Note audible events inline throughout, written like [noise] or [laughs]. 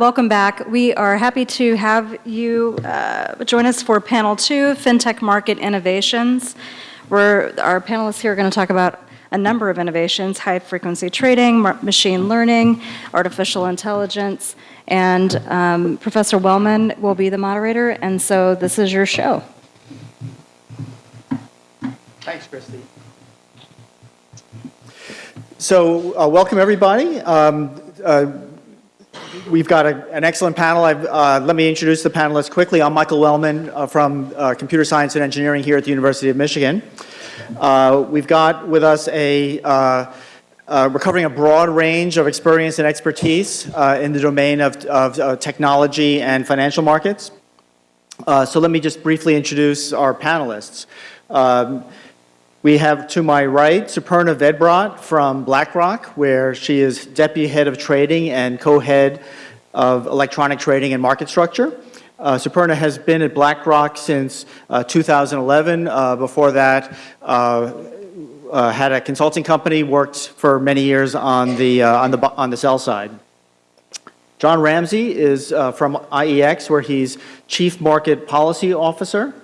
Welcome back. We are happy to have you uh, join us for panel two, FinTech Market Innovations. Where our panelists here are going to talk about a number of innovations, high-frequency trading, machine learning, artificial intelligence, and um, Professor Wellman will be the moderator, and so this is your show. Thanks, Christy. So uh, welcome everybody. Um, uh, we've got a, an excellent panel. Uh, let me introduce the panelists quickly. I'm Michael Wellman uh, from uh, Computer Science and Engineering here at the University of Michigan. Uh, we've got with us a uh, uh, we're covering a broad range of experience and expertise in the domain of, of technology and financial markets. so let me just briefly introduce our panelists. Um, we have to my right Suparna Vedbrat from BlackRock, where she is Deputy Head of Trading and co-head of Electronic Trading and Market Structure. Uh, has been at BlackRock since uh, 2011. Uh, before that, uh, uh, had a consulting company, worked for many years on the, uh, on the, on the sell side. John Ramsey is from IEX, where he's Chief Market Policy Officer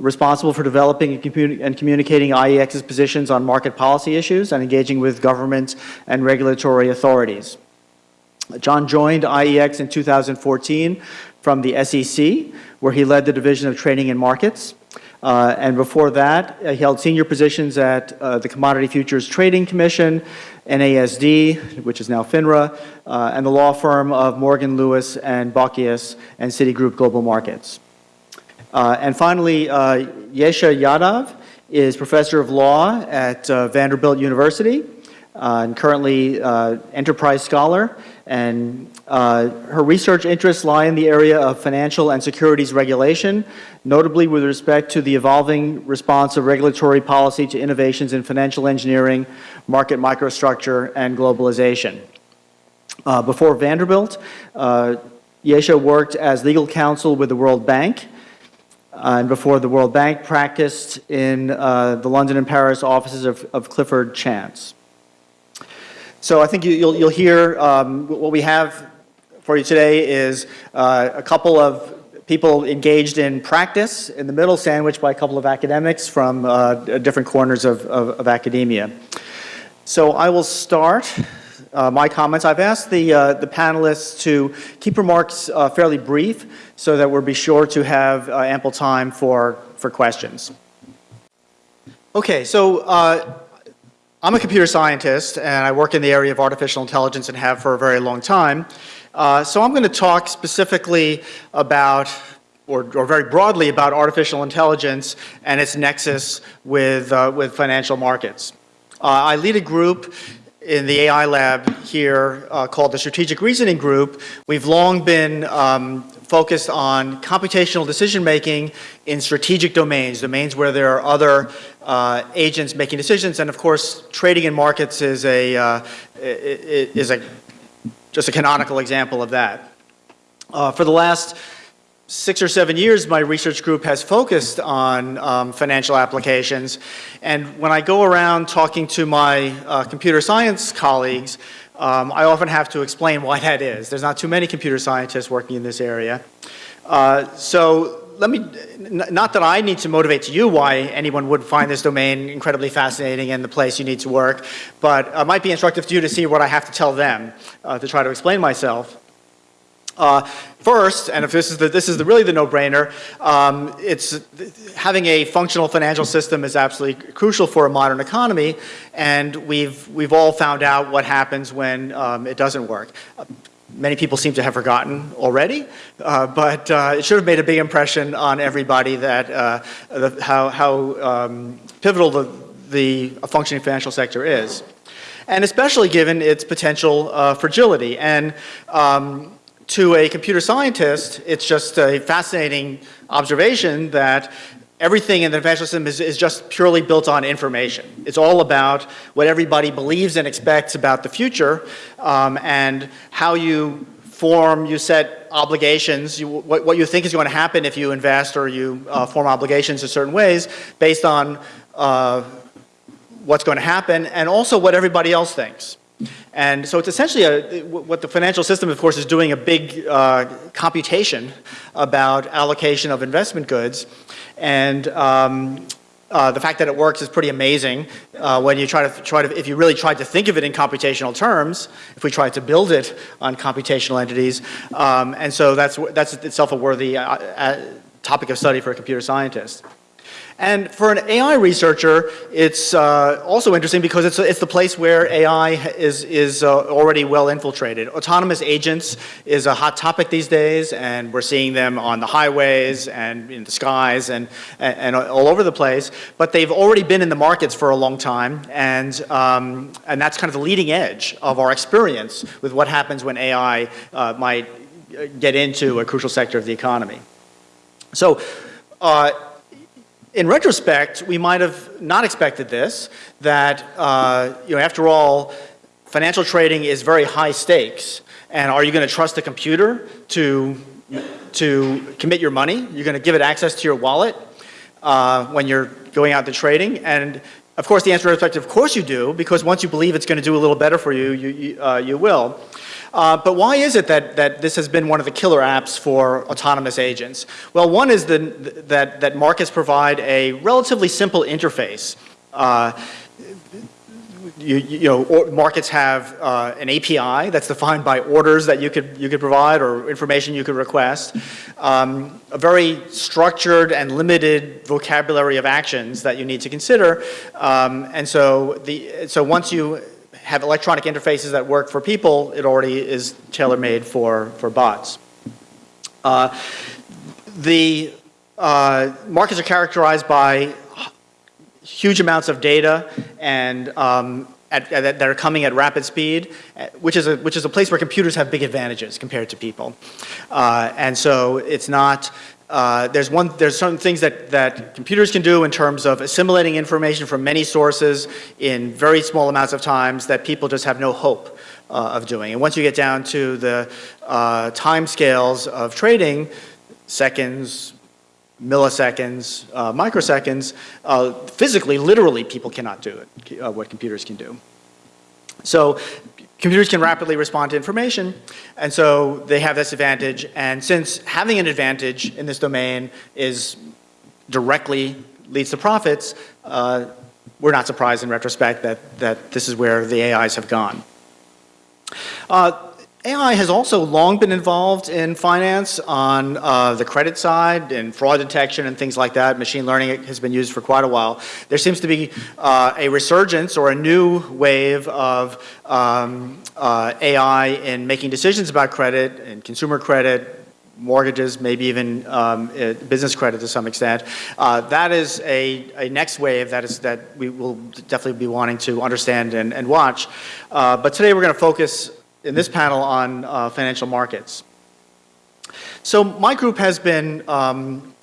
responsible for developing and, communi and, communicating IEX's positions on market policy issues and engaging with government and regulatory authorities. John joined IEX in 2014 from the SEC, where he led the Division of Trading and Markets. Uh, and before that, uh, he held senior positions at uh, the Commodity Futures Trading Commission, NASD, which is now FINRA, uh, and the law firm of Morgan Lewis and Bockius and Citigroup Global Markets. Uh, and finally, uh, Yesha Yadav is professor of law at uh, Vanderbilt University uh, and currently uh, enterprise scholar. And uh, her research interests lie in the area of financial and securities regulation, notably with respect to the evolving response of regulatory policy to innovations in financial engineering, market microstructure, and globalization. before Vanderbilt, Yesha worked as legal counsel with the World Bank and before the World Bank practiced in uh, the London and Paris offices of, of Clifford Chance. So I think you, will you'll hear um, what we have for you today is uh, a couple of people engaged in practice in the middle, sandwiched by a couple of academics from uh, different corners of, of, of academia. So I will start uh, my comments. I've asked the, uh, the panelists to keep remarks uh, fairly brief so that we'll be sure to have uh, ample time for, for questions. Okay, so uh, I'm a computer scientist and I work in the area of artificial intelligence and have for a very long time. Uh, so I'm going to talk specifically about or, or, very broadly about artificial intelligence and its nexus with, with financial markets. I lead a group in the AI lab here uh, called the Strategic Reasoning Group, we've long been um, focused on computational decision making in strategic domains, domains where there are other uh, agents making decisions. And of course, trading in markets is a, uh, is a just a canonical example of that. Uh, for the last six or seven years, my research group has focused on um, financial applications. And when I go around talking to my uh, computer science colleagues, um, I often have to explain why [laughs] that is. There's not too many computer scientists working in this area. Uh, so let me, not that I need to motivate to you why anyone would find this domain incredibly fascinating and the place you need to work, but it might be instructive to you to see what I have to tell them uh, to try to explain myself. Uh, first, and if this is the, this is the, really the no-brainer, um, it's having a functional financial system is absolutely crucial for a modern economy, and we've we've all found out what happens when um, it doesn't work. Uh, many people seem to have forgotten already, uh, but uh, it should have made a big impression on everybody that uh, the, how how um, pivotal the the functioning financial sector is and especially given its potential uh, fragility. And um, to a computer scientist, it's just a fascinating observation that everything in the financial system is, is, just purely built on information. It's all about what everybody believes and expects about the future um, and how you form, you set obligations, you, what, what, you think is going to happen if you invest or you uh, form obligations in certain ways based on uh, what's going to happen and also what everybody else thinks. And so it's essentially a, what the financial system, of course, is doing a big uh, computation about allocation of investment goods. And um, uh, the fact that it works is pretty amazing uh, when you try to try to if you really tried to think of it in computational terms. If we tried to build it on computational entities, um, and so that's that's itself a worthy uh, uh, topic of study for a computer scientist. And for an AI researcher, it's uh, also interesting because it's, it's the place where AI is, is uh, already well infiltrated. Autonomous agents is a hot topic these days, and we're seeing them on the highways and in the skies and, and, and all over the place. But they've already been in the markets for a long time, and, um, and that's kind of the leading edge of our experience with what happens when AI uh, might get into a crucial sector of the economy. So, uh, in retrospect, we might have not expected this, that, uh, you know, after all, financial trading is very high stakes. And are you going to trust a computer to, to commit your money? You're going to give it access to your wallet uh, when you're going out to trading? And of course, the answer is, of course you do, because once you believe it's going to do a little better for you, you, you, uh, you will. Uh, but why is it that, that this has been one of the killer apps for autonomous agents? Well, one is the, that, that markets provide a relatively simple interface. Uh, you, you, know, markets have uh, an API that's defined by orders that you could, you could provide or information you could request. Um, a very structured and limited vocabulary of actions that you need to consider. Um, and so, the, so once you have electronic interfaces that work for people, it already is tailor-made for, for bots. Uh, the uh, markets are characterized by huge amounts of data and um, at, at, that are coming at rapid speed, uh, which is, a, which is a place where computers have big advantages compared to people. Uh, and so it's not uh, there's one, there's certain things that, that computers can do in terms of assimilating information from many sources in very small amounts of times that people just have no hope uh, of doing. And once you get down to the uh, time scales of trading, seconds, milliseconds, uh, microseconds, uh, physically, literally, people cannot do it, uh, what computers can do. So computers can rapidly respond to information, and so they have this advantage. And since having an advantage in this domain is directly leads to profits, uh, we're not surprised in retrospect that, that this is where the AIs have gone. Uh, AI has also long been involved in finance on uh, the credit side and fraud detection and things like that. Machine learning has been used for quite a while. There seems to be uh, a resurgence or a new wave of um, uh, AI in making decisions about credit and consumer credit, mortgages, maybe even um, uh, business credit to some extent. Uh, that is a, a next wave that is that we will definitely be wanting to understand and, and watch. Uh, but today we're going to focus in this panel on uh, financial markets. So my group has been, um,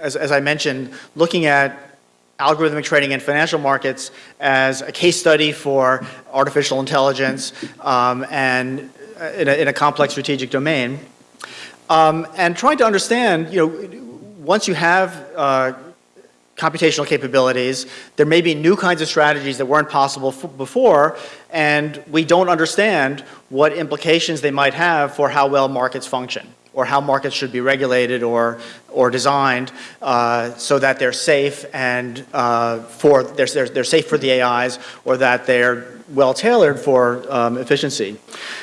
as, as I mentioned, looking at algorithmic trading in financial markets as a case study for artificial intelligence um, and uh, in a, in a, complex strategic domain. Um, and trying to understand, you know, once you have uh, computational capabilities. There may be new kinds of strategies that weren't possible before, and we don't understand what implications they might have for how well markets function or how markets should be regulated or, or designed uh, so that they're safe and uh, for, they're, they're, they're safe for the AIs or that they're well tailored for um, efficiency.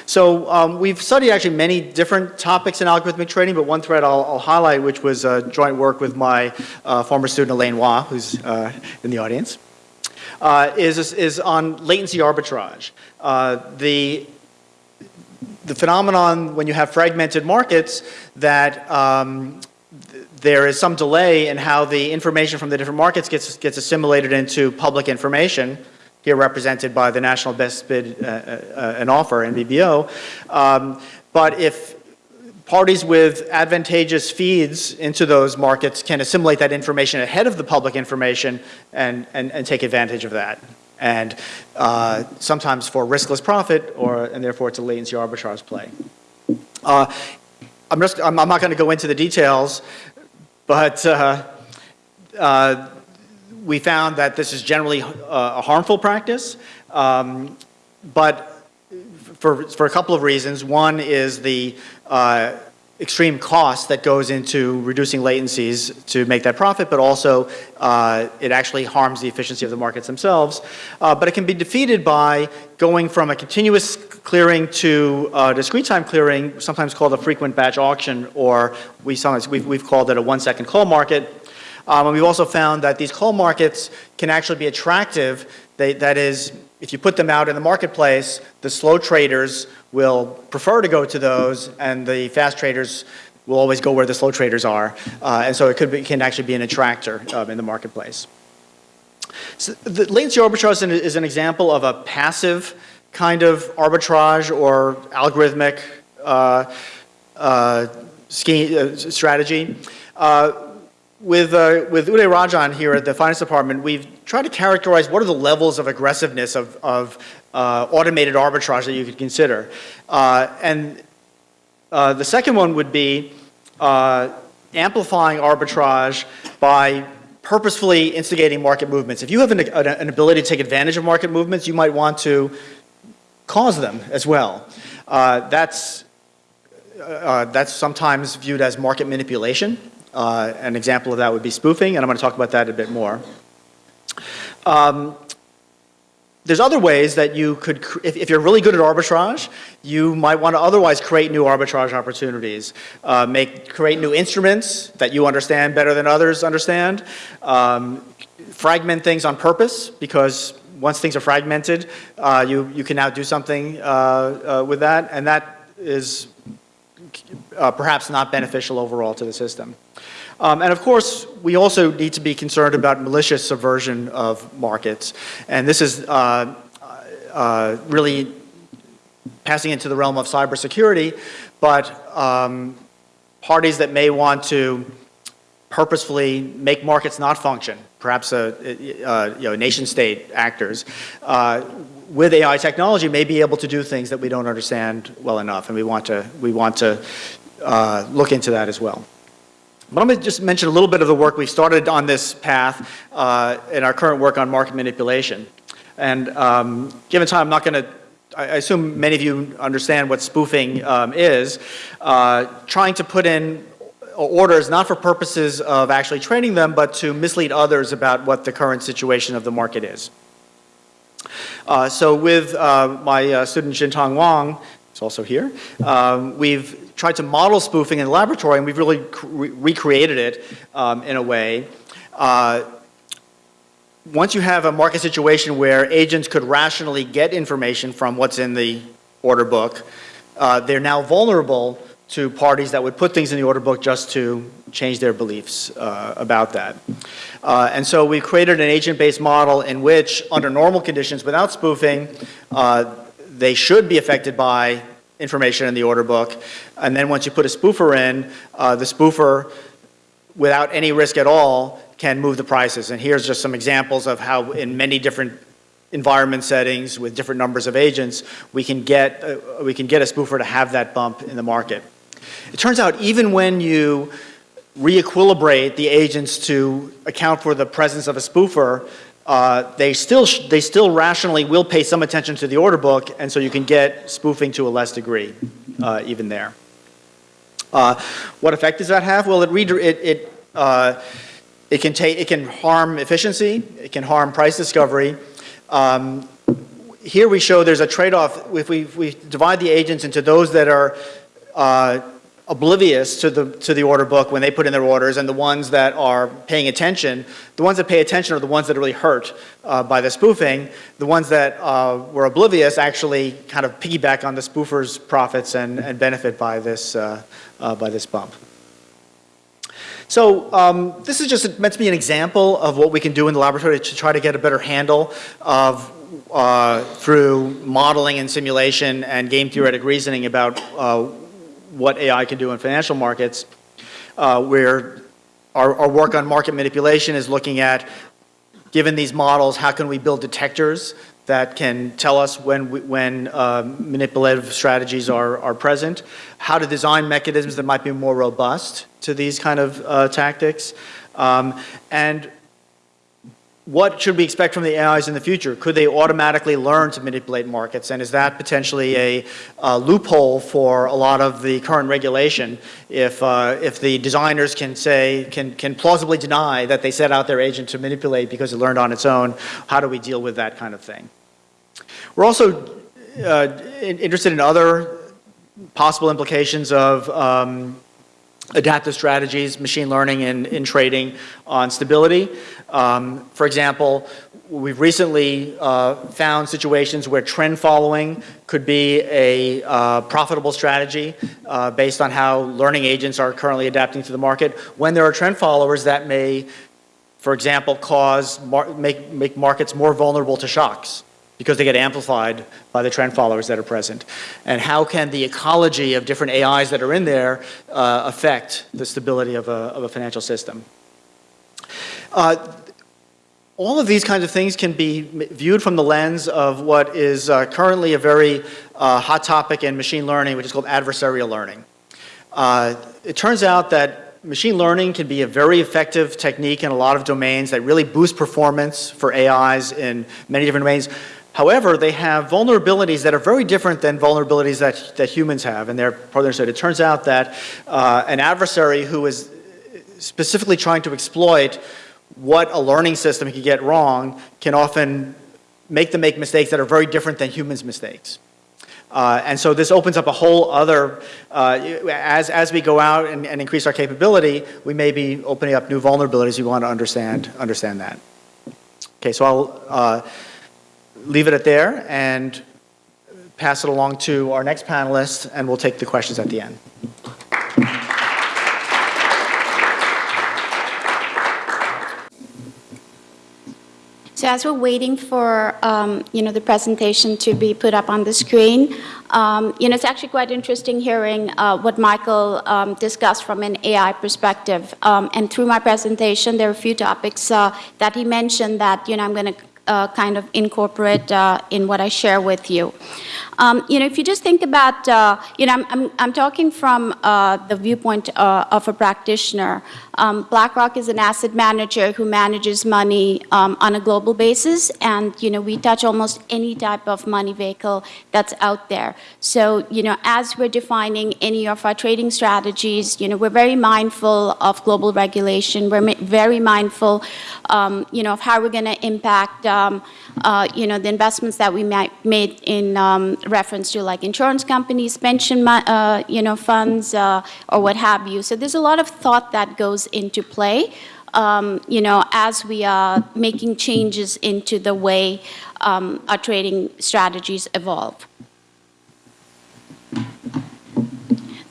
So um, we've studied actually many different topics in algorithmic trading, but one thread I'll, I'll highlight, which was uh, joint work with my uh, former student Elaine Wah, who's uh, in the audience, uh, is, is on latency arbitrage. Uh, the the phenomenon when you have fragmented markets that um, there is some delay in how the information from the different markets gets, gets assimilated into public information here represented by the National Best Bid uh, uh, and Offer, NBBO. Um, but if parties with advantageous feeds into those markets can assimilate that information ahead of the public information and, and, and take advantage of that. And uh, sometimes for riskless profit, or and therefore it's a latency arbitrage play. Uh, I'm, just, I'm, I'm not going to go into the details, but uh, uh we found that this is generally uh, a harmful practice, um, but for, for a couple of reasons. One is the uh, extreme cost that goes into reducing latencies to make that profit, but also uh, it actually harms the efficiency of the markets themselves. Uh, but it can be defeated by going from a continuous clearing to uh, discrete time clearing, sometimes called a frequent batch auction, or we sometimes, we've, we've called it a one second call market. Um, and we've also found that these call markets can actually be attractive. They, that is, if you put them out in the marketplace, the slow traders will prefer to go to those, and the fast traders will always go where the slow traders are. Uh, and so it could be, can actually be an attractor um, in the marketplace. So the latency arbitrage is an, is an example of a passive kind of arbitrage or algorithmic uh, uh, scheme, uh, strategy. Uh, with, uh, with Uday Rajan here at the finance department, we've tried to characterize what are the levels of aggressiveness of, of uh, automated arbitrage that you could consider. Uh, and uh, the second one would be uh, amplifying arbitrage by purposefully instigating market movements. If you have an, an, ability to take advantage of market movements, you might want to cause them as well. Uh, that's, that's sometimes viewed as market manipulation. Uh, an example of that would be spoofing, and I'm going to talk about that a bit more. Um, there's other ways that you could, if, if, you're really good at arbitrage, you might want to otherwise create new arbitrage opportunities. Uh, make, create new instruments that you understand better than others understand. Um, fragment things on purpose because once things are fragmented, uh, you, you can now do something uh, uh with that, and that is uh, perhaps not beneficial overall to the system. Um, and of course, we also need to be concerned about malicious subversion of markets. And this is uh, uh, really passing into the realm of cybersecurity, but um, parties that may want to purposefully make markets not function, perhaps a, a you know, nation state actors, uh, with AI technology may be able to do things that we don't understand well enough, and we want to, we want to uh, look into that as well. But I'm going to just mention a little bit of the work we started on this path uh, in our current work on market manipulation. And um, given time, I'm not going to, I assume many of you understand what spoofing um, is. Uh, trying to put in orders not for purposes of actually trading them, but to mislead others about what the current situation of the market is. Uh, so with uh, my uh, student Xintong Wang, who's also here, um, we've tried to model spoofing in the laboratory and we've really re recreated it um, in a way. Uh, once you have a market situation where agents could rationally get information from what's in the order book, uh, they're now vulnerable to parties that would put things in the order book just to change their beliefs uh, about that. Uh, and so we created an agent-based model in which, under normal conditions, without spoofing, uh, they should be affected by information in the order book. And then once you put a spoofer in, uh, the spoofer, without any risk at all, can move the prices. And here's just some examples of how in many different environment settings with different numbers of agents, we can get, uh, we can get a spoofer to have that bump in the market. It turns out even when you re-equilibrate the agents to account for the presence of a spoofer, uh, they still they still rationally will pay some attention to the order book, and so you can get spoofing to a less degree, uh, even there. Uh, what effect does that have? Well, it it it, uh, it can it can harm efficiency, it can harm price discovery. Um, here we show there's a trade-off if we, if we divide the agents into those that are uh, oblivious to the, to the order book when they put in their orders and the ones that are paying attention. The ones that pay attention are the ones that are really hurt uh, by the spoofing. The ones that uh, were oblivious actually kind of piggyback on the spoofer's profits and, and benefit by this, uh, uh by this bump. So um, this is just meant to be an example of what we can do in the laboratory to try to get a better handle of uh, through modeling and simulation and game theoretic reasoning about uh, what AI can do in financial markets, uh, where our, our work on market manipulation is looking at, given these models, how can we build detectors that can tell us when, when uh, manipulative strategies are, are present, how to design mechanisms that might be more robust to these kind of uh, tactics, um, and what should we expect from the AIs in the future? Could they automatically learn to manipulate markets? And is that potentially a, uh, loophole for a lot of the current regulation if, uh, if the designers can say, can, can plausibly deny that they set out their agent to manipulate because it learned on its own? How do we deal with that kind of thing? We're also uh, interested in other possible implications of um, adaptive strategies, machine learning and in trading on stability. Um, for example, we've recently uh, found situations where trend following could be a uh, profitable strategy uh, based on how learning agents are currently adapting to the market. When there are trend followers that may, for example, cause, make, make markets more vulnerable to shocks because they get amplified by the trend followers that are present. And how can the ecology of different AIs that are in there uh, affect the stability of a, of a financial system? Uh, all of these kinds of things can be viewed from the lens of what is uh, currently a very uh, hot topic in machine learning, which is called adversarial learning. Uh, it turns out that machine learning can be a very effective technique in a lot of domains that really boost performance for AIs in many different domains. However, they have vulnerabilities that are very different than vulnerabilities that, that humans have, and they're further understood. It turns out that uh, an adversary who is specifically trying to exploit what a learning system can get wrong can often make them make mistakes that are very different than humans' mistakes. Uh, and so this opens up a whole other, uh, as, as we go out and, and increase our capability, we may be opening up new vulnerabilities. We want to understand, understand that. Okay, so I'll uh, leave it at there and pass it along to our next panelist, and we'll take the questions at the end. So as we're waiting for, um, you know, the presentation to be put up on the screen, um, you know, it's actually quite interesting hearing uh, what Michael um, discussed from an AI perspective. Um, and through my presentation, there are a few topics uh, that he mentioned that, you know, I'm going to kind of incorporate uh, in what I share with you. Um, you know, if you just think about, uh, you know, I'm, I'm, I'm talking from uh, the viewpoint uh, of a practitioner. Um, BlackRock is an asset manager who manages money um, on a global basis, and, you know, we touch almost any type of money vehicle that's out there. So, you know, as we're defining any of our trading strategies, you know, we're very mindful of global regulation. We're very mindful, um, you know, of how we're going to impact, um, uh, you know, the investments that we made in um, reference to like insurance companies, pension, uh, you know, funds, uh, or what have you. So there's a lot of thought that goes into play, um, you know, as we are making changes into the way um, our trading strategies evolve.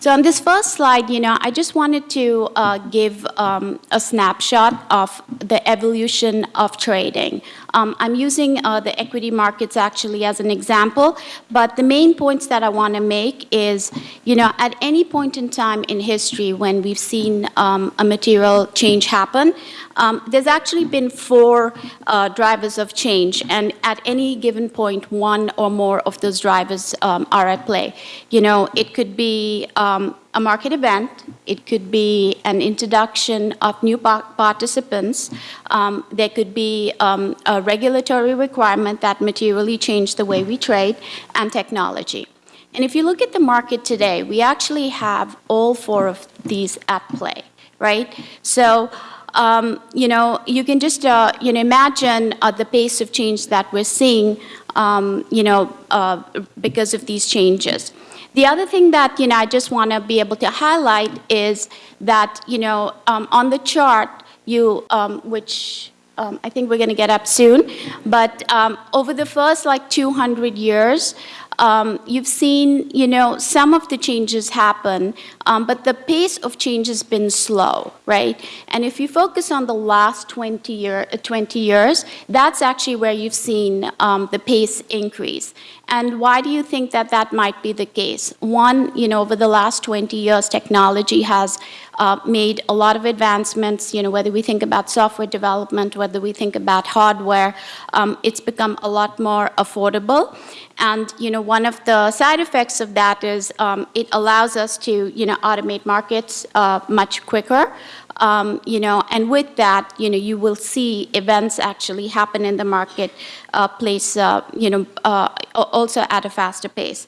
So on this first slide, you know, I just wanted to uh, give um, a snapshot of the evolution of trading. Um, I'm using uh, the equity markets actually as an example, but the main points that I want to make is, you know, at any point in time in history when we've seen um, a material change happen, um, there's actually been four uh, drivers of change, and at any given point, one or more of those drivers um, are at play. You know, it could be um, a market event, it could be an introduction of new participants, um, there could be um, a regulatory requirement that materially changed the way we trade, and technology. And if you look at the market today, we actually have all four of these at play, right? So um, you know, you can just, uh, you know, imagine uh, the pace of change that we're seeing, um, you know, uh, because of these changes. The other thing that, you know, I just want to be able to highlight is that, you know, um, on the chart, you, um, which um, I think we're going to get up soon, but um, over the first like 200 years, um, you've seen, you know, some of the changes happen, um, but the pace of change has been slow, right? And if you focus on the last 20, year, uh, 20 years, that's actually where you've seen the pace increase. And why do you think that that might be the case? One, you know, over the last 20 years, technology has uh, made a lot of advancements, you know, whether we think about software development, whether we think about hardware, um, it's become a lot more affordable. And, you know, one of the side effects of that is um, it allows us to, you know, automate markets uh, much quicker. Um, you know, and with that, you know, you will see events actually happen in the market uh, place, uh, you know, uh, also at a faster pace.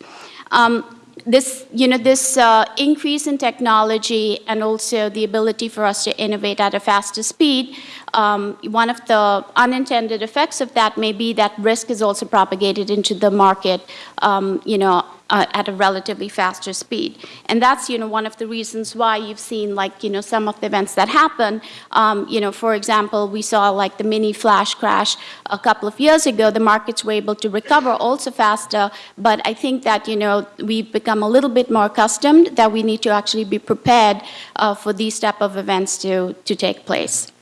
Um, this, you know, this uh, increase in technology and also the ability for us to innovate at a faster speed, um, one of the unintended effects of that may be that risk is also propagated into the market, um, you know, uh, at a relatively faster speed. And that's, you know, one of the reasons why you've seen, like, you know, some of the events that happen. Um, you know, for example, we saw like the mini flash crash a couple of years ago. The markets were able to recover also faster, but I think that, you know, we've become a little bit more accustomed that we need to actually be prepared uh, for these type of events to, to take place.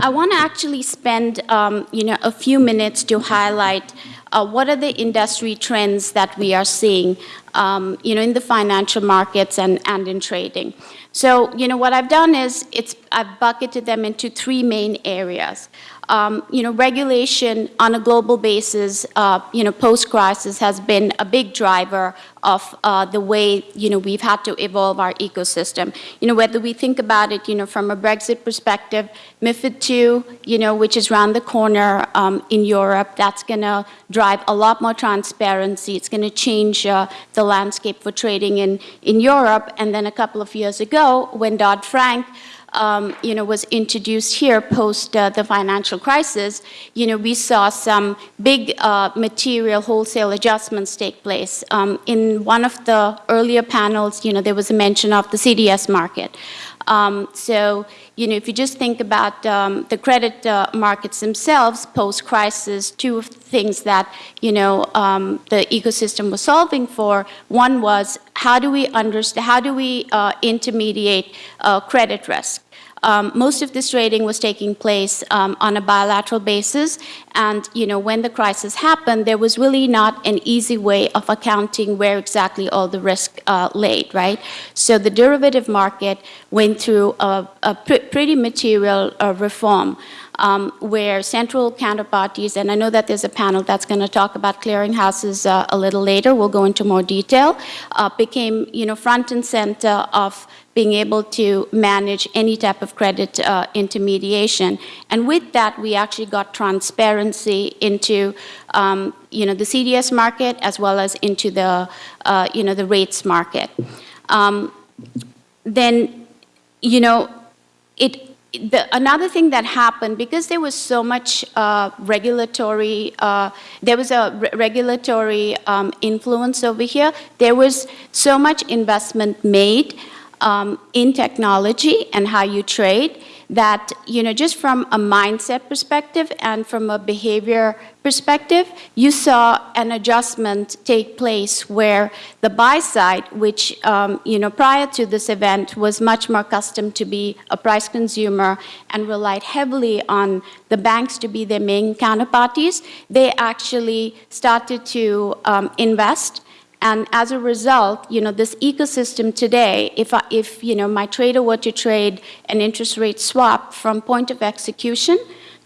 I want to actually spend, um, you know, a few minutes to highlight uh, what are the industry trends that we are seeing, um, you know, in the financial markets and, and in trading. So, you know, what I've done is it's, I've bucketed them into three main areas. Um, you know, regulation on a global basis, uh, you know, post-crisis has been a big driver of uh, the way, you know, we've had to evolve our ecosystem. You know, whether we think about it, you know, from a Brexit perspective, MiFID II, you know, which is around the corner um, in Europe, that's going to drive a lot more transparency. It's going to change uh, the landscape for trading in, in Europe. And then a couple of years ago, when Dodd-Frank um, you know, was introduced here post uh, the financial crisis, you know, we saw some big uh, material wholesale adjustments take place. Um, in one of the earlier panels, you know, there was a mention of the CDS market. Um, so, you know, if you just think about um, the credit uh, markets themselves post-crisis, two of the things that, you know, um, the ecosystem was solving for, one was how do we understand, how do we uh, intermediate uh, credit risk? Um, most of this trading was taking place um, on a bilateral basis, and you know when the crisis happened, there was really not an easy way of accounting where exactly all the risk uh, laid, right? So the derivative market went through a, a pr pretty material uh, reform. Um, where central counterparties, and I know that there's a panel that's going to talk about clearinghouses uh, a little later, we'll go into more detail, uh, became, you know, front and center of being able to manage any type of credit uh, intermediation. And with that, we actually got transparency into, um, you know, the CDS market as well as into the, uh, you know, the rates market. Um, then, you know, it, the, another thing that happened, because there was so much uh, regulatory, uh, there was a re regulatory um, influence over here, there was so much investment made um, in technology and how you trade that, you know, just from a mindset perspective and from a behavior perspective, you saw an adjustment take place where the buy side, which, um, you know, prior to this event was much more accustomed to be a price consumer and relied heavily on the banks to be their main counterparties, they actually started to um, invest and as a result, you know, this ecosystem today, if, I, if you know, my trader were to trade an interest rate swap from point of execution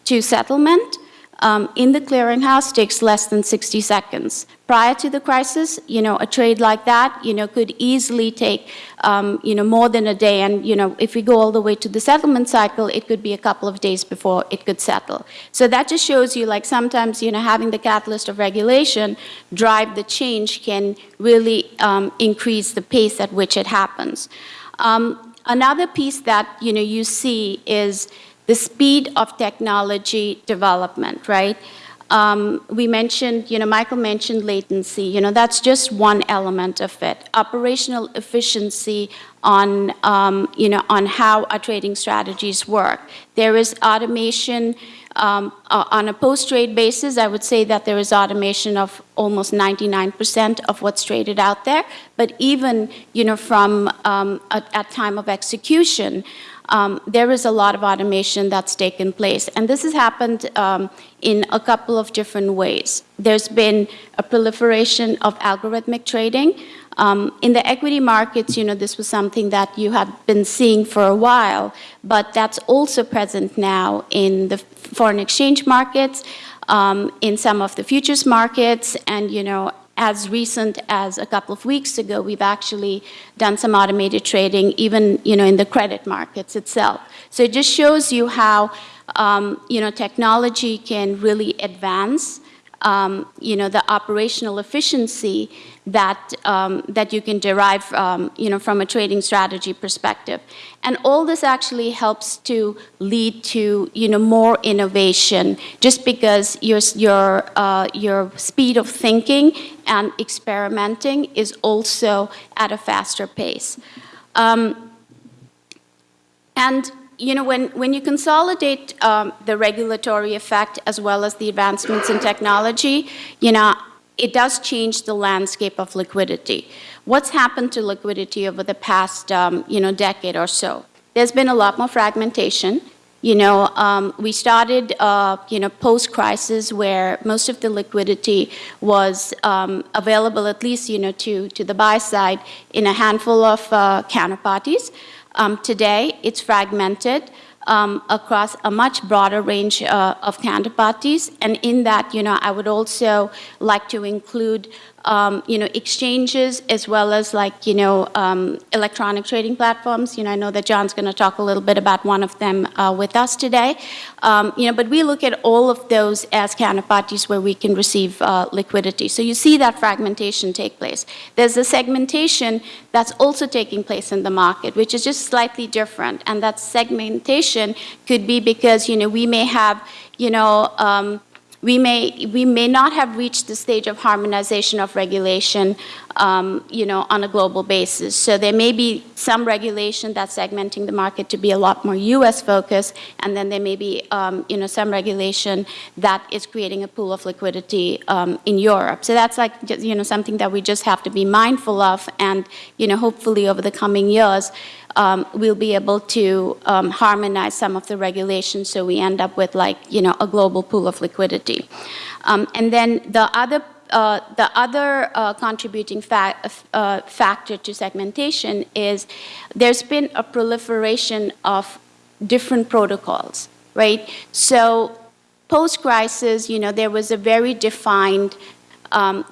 to settlement, um, in the clearinghouse takes less than 60 seconds. Prior to the crisis, you know, a trade like that, you know, could easily take, um, you know, more than a day. And, you know, if we go all the way to the settlement cycle, it could be a couple of days before it could settle. So that just shows you, like, sometimes, you know, having the catalyst of regulation drive the change can really um, increase the pace at which it happens. Um, another piece that, you know, you see is the speed of technology development, right? Um, we mentioned, you know, Michael mentioned latency. You know, that's just one element of it. Operational efficiency on, um, you know, on how our trading strategies work. There is automation um, uh, on a post-trade basis. I would say that there is automation of almost 99% of what's traded out there. But even, you know, from um, at, at time of execution, um, there is a lot of automation that's taken place. And this has happened um, in a couple of different ways. There's been a proliferation of algorithmic trading. Um, in the equity markets, you know, this was something that you had been seeing for a while, but that's also present now in the foreign exchange markets, um, in some of the futures markets, and, you know, as recent as a couple of weeks ago, we've actually done some automated trading, even, you know, in the credit markets itself. So it just shows you how, um, you know, technology can really advance, um, you know, the operational efficiency that, um, that you can derive, um, you know, from a trading strategy perspective. And all this actually helps to lead to, you know, more innovation, just because your, your, uh, your speed of thinking and experimenting is also at a faster pace. Um, and you know, when, when you consolidate um, the regulatory effect as well as the advancements in technology, you know, it does change the landscape of liquidity. What's happened to liquidity over the past, um, you know, decade or so? There's been a lot more fragmentation. You know, um, we started, uh, you know, post-crisis where most of the liquidity was um, available, at least, you know, to, to the buy side in a handful of uh, counterparties. Um, today, it's fragmented um, across a much broader range uh, of counterparties. And in that, you know, I would also like to include, um, you know, exchanges as well as like, you know, um, electronic trading platforms. You know, I know that John's going to talk a little bit about one of them uh, with us today. Um, you know, but we look at all of those as counterparties where we can receive uh, liquidity. So you see that fragmentation take place. There's a segmentation that's also taking place in the market, which is just slightly different. And that segmentation could be because, you know, we may have, you know, um, we may, we may not have reached the stage of harmonization of regulation, um, you know, on a global basis. So there may be some regulation that's segmenting the market to be a lot more U.S. focused, and then there may be, um, you know, some regulation that is creating a pool of liquidity um, in Europe. So that's like, you know, something that we just have to be mindful of, and, you know, hopefully over the coming years, um, we'll be able to um, harmonize some of the regulations so we end up with like, you know, a global pool of liquidity. Um, and then the other uh, the other uh, contributing fa uh, factor to segmentation is there's been a proliferation of different protocols, right? So post-crisis, you know, there was a very defined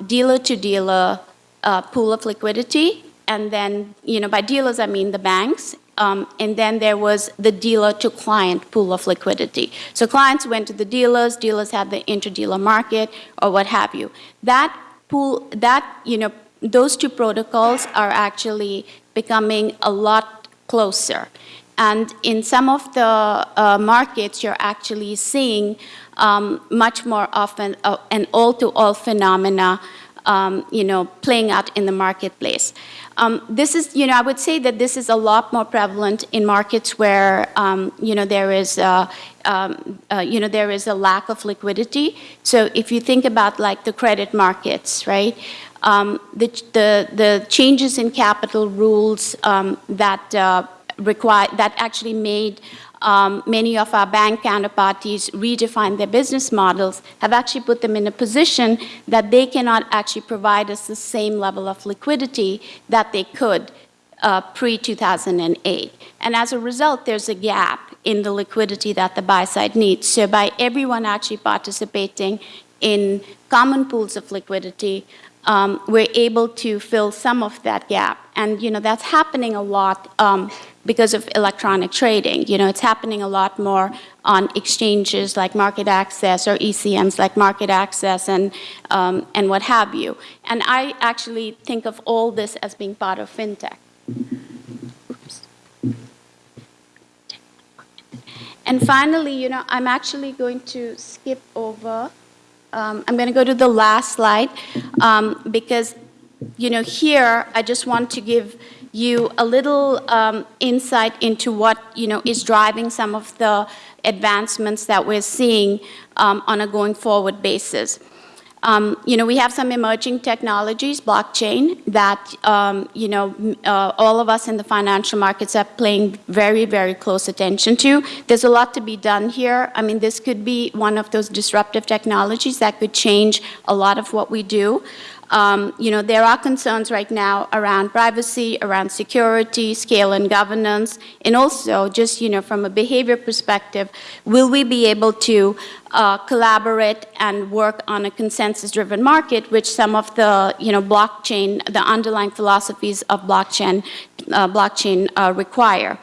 dealer-to-dealer um, -dealer, pool of liquidity and then, you know, by dealers I mean the banks, um, and then there was the dealer to client pool of liquidity. So clients went to the dealers, dealers had the interdealer market or what have you. That pool, that, you know, those two protocols are actually becoming a lot closer. And in some of the uh, markets, you're actually seeing um, much more often uh, an all-to-all -all phenomena, um, you know, playing out in the marketplace. Um, this is, you know, I would say that this is a lot more prevalent in markets where, um, you know, there is, uh, um, uh, you know, there is a lack of liquidity. So if you think about like the credit markets, right? Um, the, the, the changes in capital rules um, that uh, require, that actually made um, many of our bank counterparties redefine their business models, have actually put them in a position that they cannot actually provide us the same level of liquidity that they could uh, pre-2008. And as a result, there's a gap in the liquidity that the buy side needs. So by everyone actually participating in common pools of liquidity, um, we're able to fill some of that gap. And you know that's happening a lot um, because of electronic trading. You know, it's happening a lot more on exchanges like MarketAxess or ECNs like MarketAxess and, um, and what have you. And I actually think of all this as being part of fintech. And finally, you know, I'm actually going to skip over. Um, I'm going to go to the last slide um, because, you know, here I just want to give you a little um, insight into what you know is driving some of the advancements that we're seeing um, on a going forward basis. Um, you know, we have some emerging technologies, blockchain, that, um, you know, uh, all of us in the financial markets are paying very, very close attention to. There's a lot to be done here. I mean, this could be one of those disruptive technologies that could change a lot of what we do. Um, You know, there are concerns right now around privacy, around security, scale and governance, and also just, you know, from a behavior perspective, will we be able to uh, collaborate and work on a consensus-driven market, which some of the, you know, blockchain, the underlying philosophies of blockchain, uh, blockchain uh, require.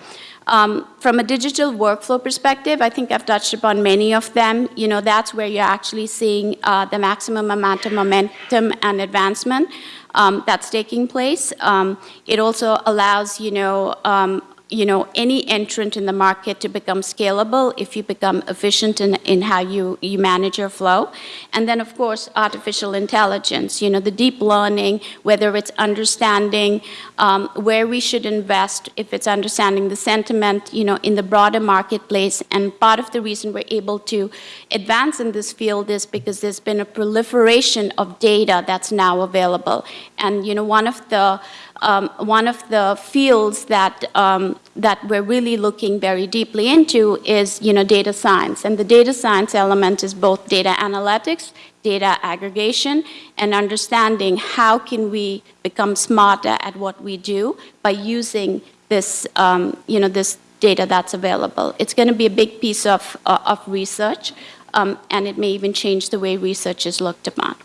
Um, From a digital workflow perspective, I think I've touched upon many of them. You know, that's where you're actually seeing uh, the maximum amount of momentum and advancement um, that's taking place. Um, It also allows, you know, um, you know, any entrant in the market to become scalable if you become efficient in, in how you, you manage your flow. And then, of course, artificial intelligence, you know, the deep learning, whether it's understanding um, where we should invest, if it's understanding the sentiment, you know, in the broader marketplace. And part of the reason we're able to advance in this field is because there's been a proliferation of data that's now available. And, you know, one of the um, one of the fields that, um, that we're really looking very deeply into is, you know, data science. And the data science element is both data analytics, data aggregation, and understanding how can we become smarter at what we do by using this, um, you know, this data that's available. It's going to be a big piece of, uh, of research, um, and it may even change the way research is looked upon.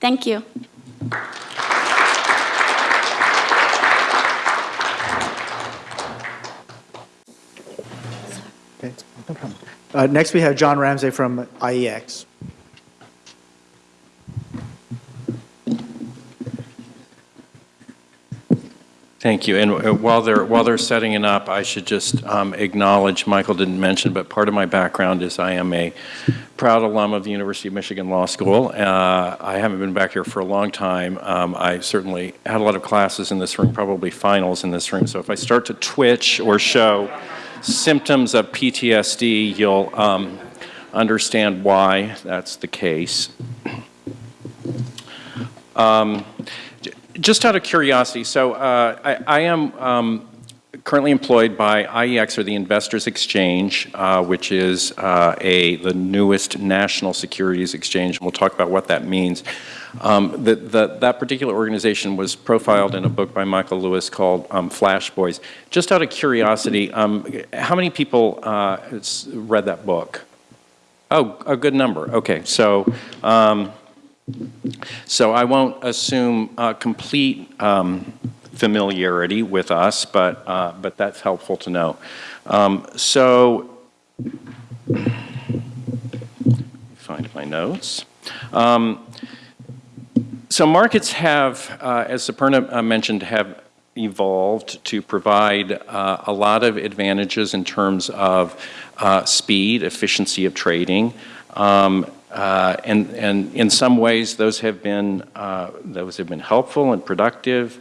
Thank you. Okay, no problem. Uh, Next, we have John Ramsey from IEX. Thank you. And uh, while they're, while they're setting it up, I should just um, acknowledge, Michael didn't mention, but part of my background is I am a proud alum of the University of Michigan Law School. Uh, I haven't been back here for a long time. Um, I certainly had a lot of classes in this room, probably finals in this room. So if I start to twitch or show symptoms of PTSD, you'll um, understand why that's the case. Um, just out of curiosity, so uh, I, I am um, currently employed by IEX, or the Investors Exchange, uh, which is uh, a the newest national securities exchange. And We'll talk about what that means. Um, the, the, that particular organization was profiled in a book by Michael Lewis called um, Flash Boys. Just out of curiosity, um, how many people uh, read that book? Oh, a good number. Okay, so um, so I won't assume uh, complete um, familiarity with us, but uh, but that's helpful to know. Um, so find my notes. Um, so markets have, uh, as Suparna uh, mentioned, have evolved to provide uh, a lot of advantages in terms of uh, speed, efficiency of trading, um, uh, and, and in some ways those have been uh, those have been helpful and productive.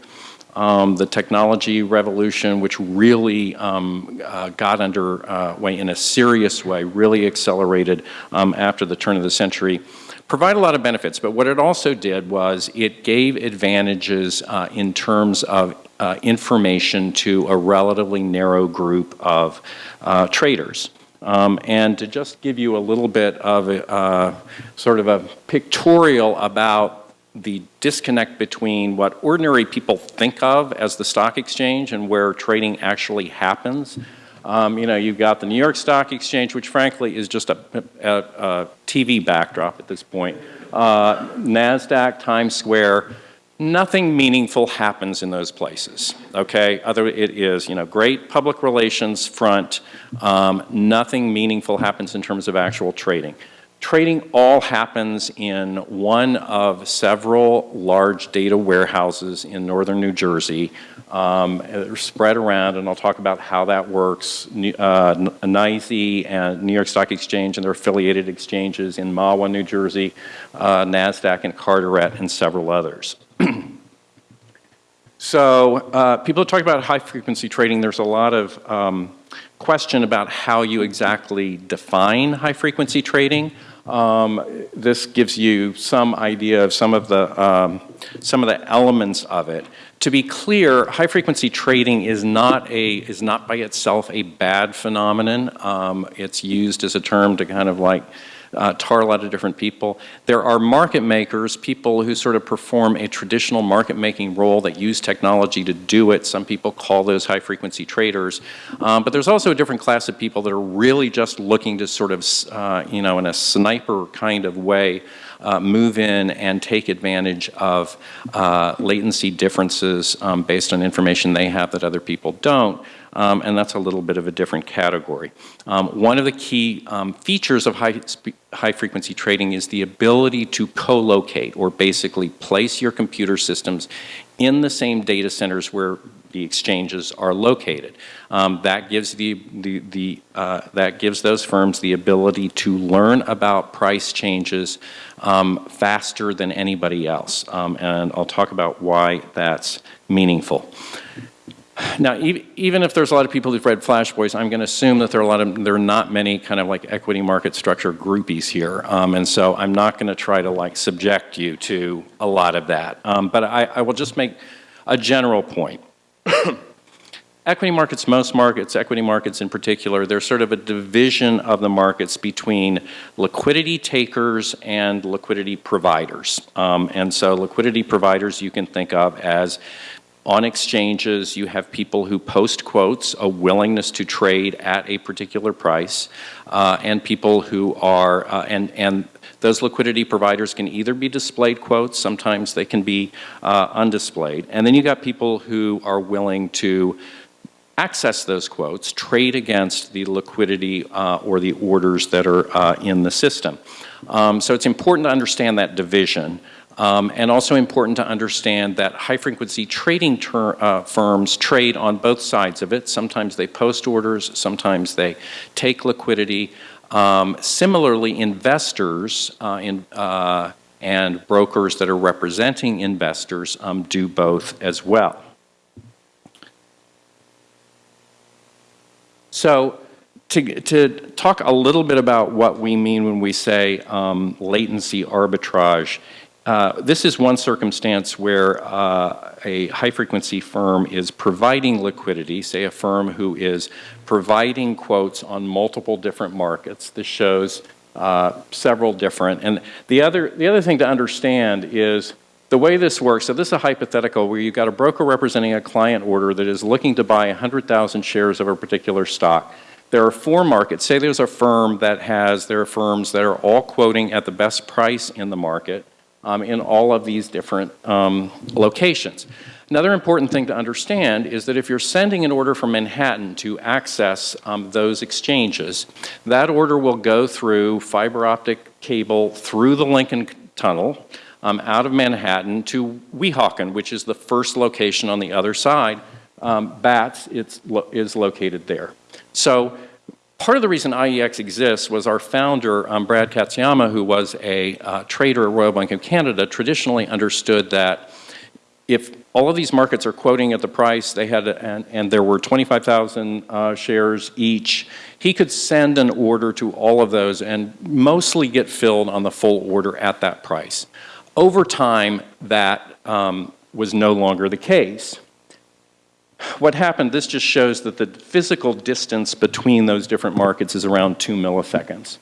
Um, the technology revolution, which really um, uh, got underway in a serious way, really accelerated um, after the turn of the century, provide a lot of benefits. But what it also did was it gave advantages uh, in terms of uh, information to a relatively narrow group of uh, traders. Um, and to just give you a little bit of a, uh, sort of a pictorial about the disconnect between what ordinary people think of as the stock exchange and where trading actually happens. Um, you know, you've got the New York Stock Exchange, which frankly is just a, a, a TV backdrop at this point. Uh, NASDAQ, Times Square, nothing meaningful happens in those places, okay? Other, it is, you know, great public relations front, um, nothing meaningful happens in terms of actual trading. Trading all happens in one of several large data warehouses in northern New Jersey. Um, they're spread around, and I'll talk about how that works. Uh, NYSE and New York Stock Exchange and their affiliated exchanges in Mahwah, New Jersey, uh, NASDAQ and Carteret, and several others. [clears throat] so uh, people talk about high-frequency trading. There's a lot of um, question about how you exactly define high-frequency trading. Um, this gives you some idea of some of the um, some of the elements of it. To be clear, high-frequency trading is not a is not by itself a bad phenomenon. Um, it's used as a term to kind of like uh, tar a lot of different people. There are market makers, people who sort of perform a traditional market-making role that use technology to do it. Some people call those high-frequency traders. Um, but there's also a different class of people that are really just looking to sort of, uh, you know, in a sniper kind of way, uh, move in and take advantage of uh, latency differences um, based on information they have that other people don't. Um, and that's a little bit of a different category. Um, one of the key um, features of high, high frequency trading is the ability to co-locate or basically place your computer systems in the same data centers where the exchanges are located. Um, that gives the, the, the uh, that gives those firms the ability to learn about price changes um, faster than anybody else. Um, and I'll talk about why that's meaningful. Now, even if there's a lot of people who've read Flash Boys, I'm going to assume that there are a lot of there are not many kind of like equity market structure groupies here, um, and so I'm not going to try to like subject you to a lot of that. Um, but I, I will just make a general point. [coughs] equity markets, most markets, equity markets in particular, they're sort of a division of the markets between liquidity takers and liquidity providers. Um, and so liquidity providers you can think of as on exchanges, you have people who post quotes, a willingness to trade at a particular price, uh, and people who are, uh, and, and those liquidity providers can either be displayed quotes, sometimes they can be uh, undisplayed. And then you got people who are willing to access those quotes, trade against the liquidity uh, or the orders that are uh, in the system. Um, so it's important to understand that division. Um, and also important to understand that high-frequency trading uh, firms trade on both sides of it. Sometimes they post orders, sometimes they take liquidity. Um, similarly, investors uh, in, uh, and brokers that are representing investors um, do both as well. So to, to talk a little bit about what we mean when we say um, latency arbitrage, uh, this is one circumstance where uh, a high-frequency firm is providing liquidity, say a firm who is providing quotes on multiple different markets. This shows uh, several different. And the other, the other thing to understand is the way this works, so this is a hypothetical where you've got a broker representing a client order that is looking to buy 100,000 shares of a particular stock. There are four markets. Say there's a firm that has, there are firms that are all quoting at the best price in the market um, in all of these different um, locations. Another important thing to understand is that if you're sending an order from Manhattan to access um, those exchanges, that order will go through fiber optic cable through the Lincoln Tunnel um, out of Manhattan to Weehawken, which is the first location on the other side. Um, BATS lo is located there. So Part of the reason IEX exists was our founder, um, Brad Katsuyama, who was a uh, trader at Royal Bank of Canada, traditionally understood that if all of these markets are quoting at the price they had, and, and there were 25,000 uh, shares each, he could send an order to all of those and mostly get filled on the full order at that price. Over time, that um, was no longer the case what happened, this just shows that the physical distance between those different markets is around two milliseconds.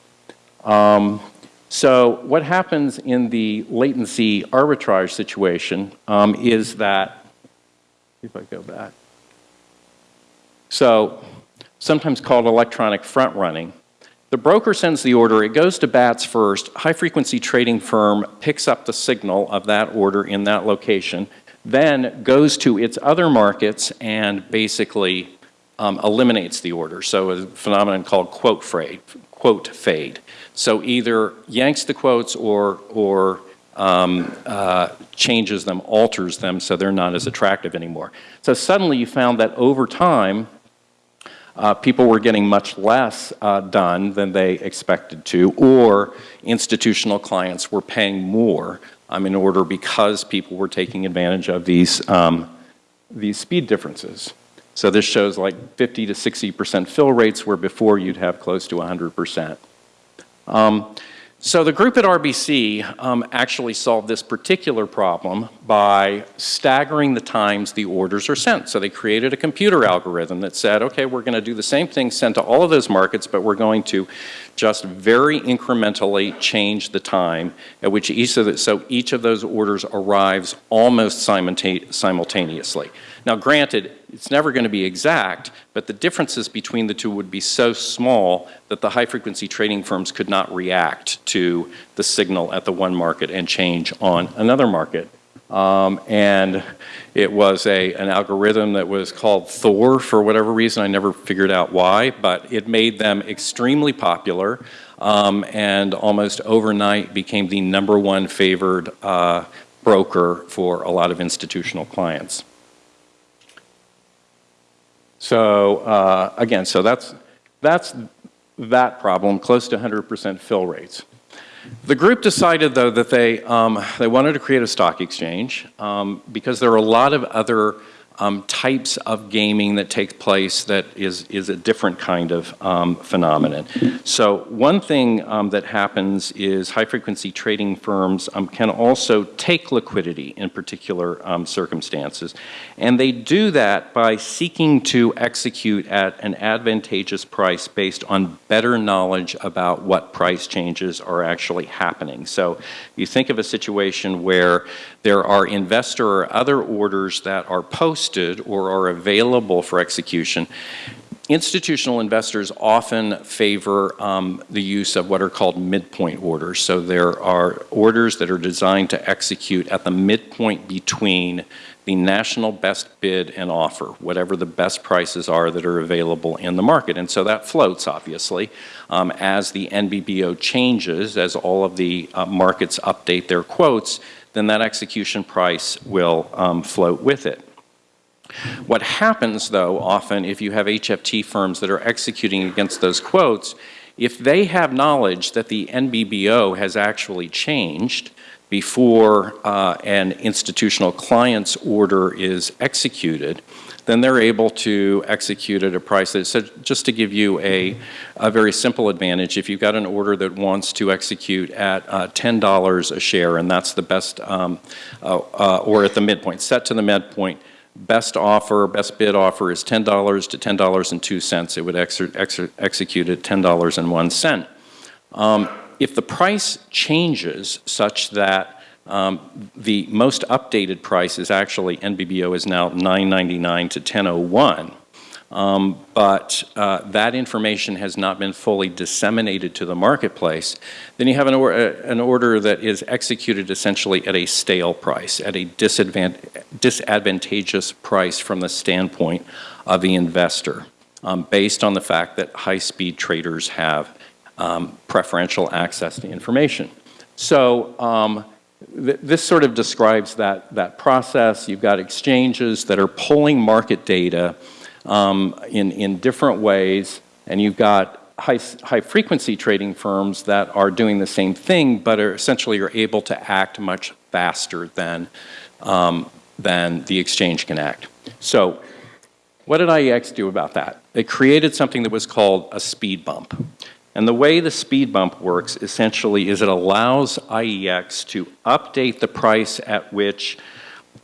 Um, so what happens in the latency arbitrage situation um, is that, if I go back, so sometimes called electronic front running, the broker sends the order, it goes to BATS first, high frequency trading firm picks up the signal of that order in that location, then goes to its other markets and basically um, eliminates the order. So a phenomenon called quote fade, quote fade. So either yanks the quotes or, or um, uh, changes them, alters them so they're not as attractive anymore. So suddenly you found that over time, uh, people were getting much less uh, done than they expected to, or institutional clients were paying more um, in order because people were taking advantage of these, um, these speed differences. So this shows like 50 to 60% fill rates where before you'd have close to 100%. Um, So the group at RBC um, actually solved this particular problem by staggering the times the orders are sent. So they created a computer algorithm that said, okay, we're going to do the same thing sent to all of those markets, but we're going to just very incrementally change the time at which each of the, so each of those orders arrives almost simultaneously. Now, granted, it's never going to be exact, but the differences between the two would be so small that the high-frequency trading firms could not react to the signal at the one market and change on another market. Um, and it was a, an algorithm that was called Thor for whatever reason. I never figured out why, but it made them extremely popular um, and almost overnight became the number one favored uh, broker for a lot of institutional clients. So uh, again, so that's, that's that problem, close to 100% fill rates. The group decided, though, that they, um, they wanted to create a stock exchange um, because there are a lot of other um, types of gaming that take place that is, is a different kind of um, phenomenon. So one thing um, that happens is high-frequency trading firms um, can also take liquidity in particular um, circumstances, and they do that by seeking to execute at an advantageous price based on better knowledge about what price changes are actually happening. So you think of a situation where there are investor or other orders that are posted or are available for execution. Institutional investors often favor um, the use of what are called midpoint orders. So there are orders that are designed to execute at the midpoint between the national best bid and offer, whatever the best prices are that are available in the market. And so that floats, obviously, um, as the NBBO changes, as all of the uh, markets update their quotes, then that execution price will um, float with it. What happens, though, often if you have HFT firms that are executing against those quotes, if they have knowledge that the NBBO has actually changed before uh, an institutional client's order is executed, then they're able to execute at a price that, so just to give you a, a very simple advantage, if you've got an order that wants to execute at uh, $10 a share, and that's the best, um, uh, uh, or at the midpoint, set to the midpoint, best offer, best bid offer is $10 to $10.02. It would ex ex execute at $10.01. Um, if the price changes such that um, the most updated price is actually, NBBO is now 999 to 1001. Um, but uh, that information has not been fully disseminated to the marketplace, then you have an, or an, order that is executed essentially at a stale price, at a disadvantageous price from the standpoint of the investor, um, based on the fact that high-speed traders have um, preferential access to information. So um, this sort of describes that, that process. You've got exchanges that are pulling market data um, in, in different ways, and you've got high, high frequency trading firms that are doing the same thing, but are essentially are able to act much faster than, um, than the exchange can act. So what did IEX do about that? They created something that was called a speed bump. And the way the speed bump works essentially is it allows IEX to update the price at which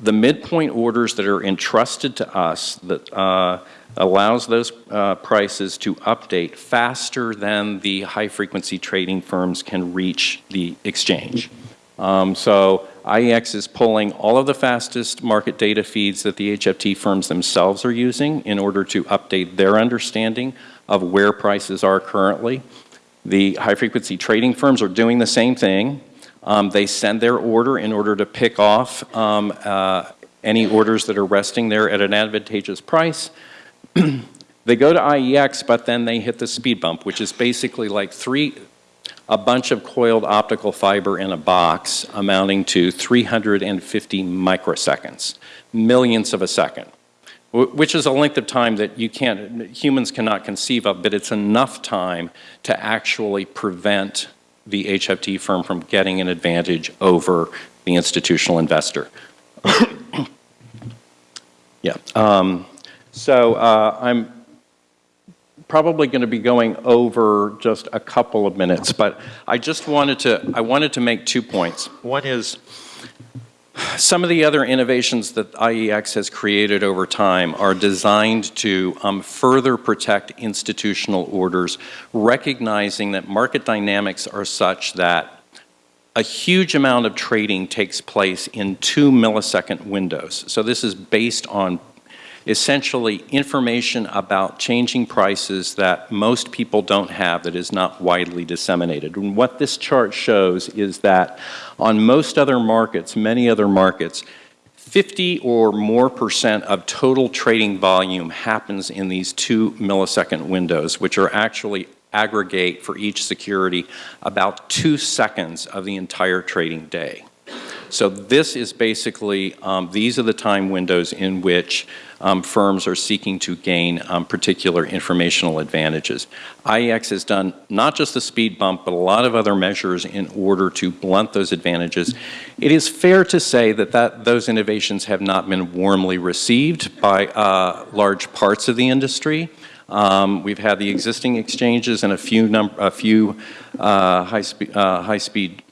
the midpoint orders that are entrusted to us that uh, allows those uh, prices to update faster than the high frequency trading firms can reach the exchange. Um, so IEX is pulling all of the fastest market data feeds that the HFT firms themselves are using in order to update their understanding of where prices are currently. The high-frequency trading firms are doing the same thing. Um, they send their order in order to pick off um, uh, any orders that are resting there at an advantageous price. [clears throat] they go to IEX, but then they hit the speed bump, which is basically like three, a bunch of coiled optical fiber in a box amounting to 350 microseconds, millionths of a second which is a length of time that you can't, humans cannot conceive of, but it's enough time to actually prevent the HFT firm from getting an advantage over the institutional investor. [coughs] yeah. Um, so uh, I'm probably going to be going over just a couple of minutes, but I just wanted to, I wanted to make two points. One is, some of the other innovations that IEX has created over time are designed to um, further protect institutional orders, recognizing that market dynamics are such that a huge amount of trading takes place in two millisecond windows. So this is based on essentially information about changing prices that most people don't have that is not widely disseminated. And what this chart shows is that on most other markets, many other markets, 50 or more percent of total trading volume happens in these two millisecond windows, which are actually aggregate for each security about two seconds of the entire trading day. So this is basically, um, these are the time windows in which um, firms are seeking to gain um, particular informational advantages. IEX has done not just the speed bump, but a lot of other measures in order to blunt those advantages. It is fair to say that, that those innovations have not been warmly received by uh, large parts of the industry. Um, we've had the existing exchanges and a few, a few uh, high-speed uh, high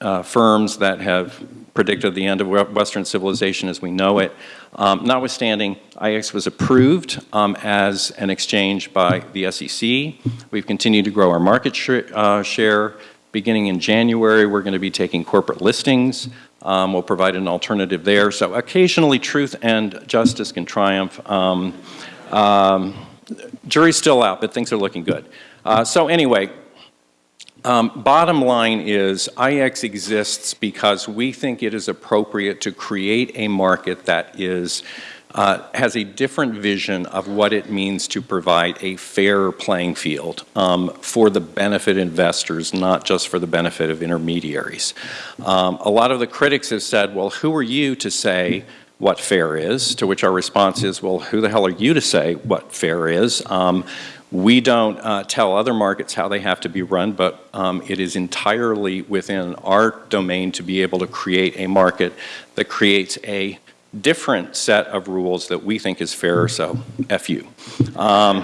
uh, firms that have predicted the end of Western civilization as we know it. Um, notwithstanding, IEX was approved um, as an exchange by the SEC. We've continued to grow our market sh uh, share. Beginning in January, we're going to be taking corporate listings. Um, we'll provide an alternative there. So occasionally truth and justice can triumph. Um, um, jury's still out, but things are looking good. Uh, so anyway, um, bottom line is IEX exists because we think it is appropriate to create a market that is uh, has a different vision of what it means to provide a fair playing field um, for the benefit investors, not just for the benefit of intermediaries. Um, a lot of the critics have said, well, who are you to say what fair is, to which our response is, well, who the hell are you to say what fair is? Um, we don't uh, tell other markets how they have to be run, but um, it is entirely within our domain to be able to create a market that creates a different set of rules that we think is fairer, so F you. Um,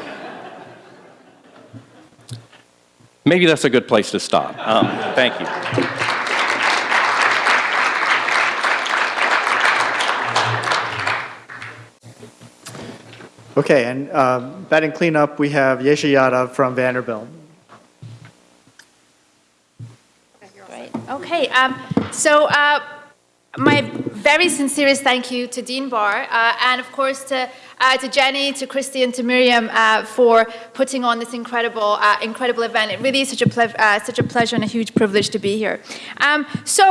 maybe that's a good place to stop. Um, thank you. Okay, and uh, batting cleanup, we have Yesha Yadav from Vanderbilt. Great. Okay, um, so uh, my very sincerest thank you to Dean Barr, uh, and of course to, uh, to Jenny, to Christy, and to Miriam uh, for putting on this incredible, uh, incredible event. It really is such a, uh, such a pleasure and a huge privilege to be here. Um, so,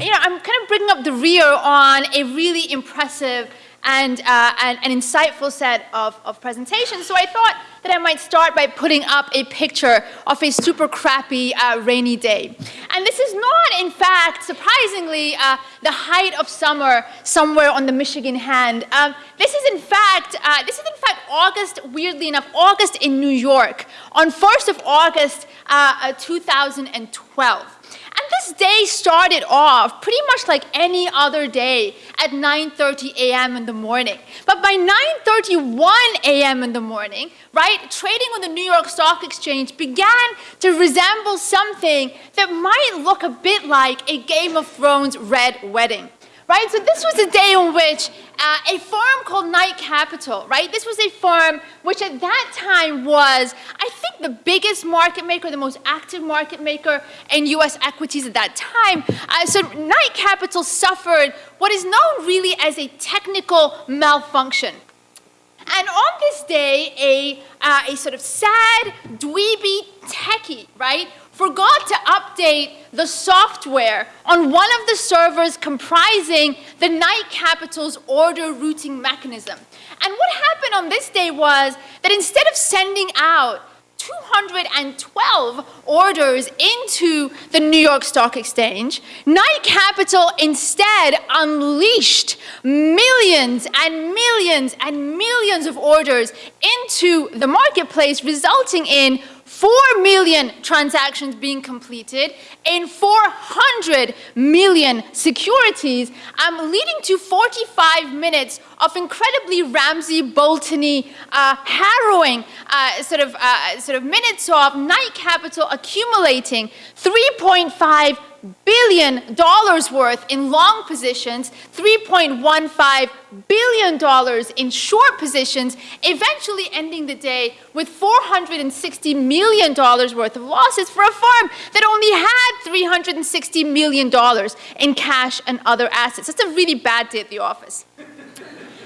you know, I'm kind of bringing up the rear on a really impressive and uh, an, an, insightful set of, of presentations. So I thought that I might start by putting up a picture of a super crappy uh, rainy day. And this is not, in fact, surprisingly, uh, the height of summer somewhere on the Michigan hand. Um, this is, in fact, uh, this is in fact August, weirdly enough, August in New York, on 1st of August, uh, uh, 2012. This day started off pretty much like any other day at 9.30 a.m. in the morning. But by 9.31 a.m. in the morning, right, trading on the New York Stock Exchange began to resemble something that might look a bit like a Game of Thrones red wedding right? So this was a day on which uh, a firm called Knight Capital, right? This was a firm which at that time was, I think, the biggest market maker, the most active market maker in U.S. equities at that time. Uh, so Knight Capital suffered what is known really as a technical malfunction. And on this day, a, uh, a sort of sad, dweeby techie, right, forgot to update the software on one of the servers comprising the Knight Capital's order routing mechanism. And what happened on this day was that instead of sending out 212 orders into the New York Stock Exchange, Knight Capital instead unleashed millions and millions and millions of orders into the marketplace, resulting in 4 million transactions being completed in 400 million securities, um, leading to 45 minutes of incredibly Ramsey Bolton-y, uh, harrowing uh, sort of uh, sort of minutes of Knight Capital accumulating 3.5 billion dollars worth in long positions, 3.15 billion dollars in short positions, eventually ending the day with 460 million dollars worth of losses for a firm that only had 360 million dollars in cash and other assets. That's a really bad day at the office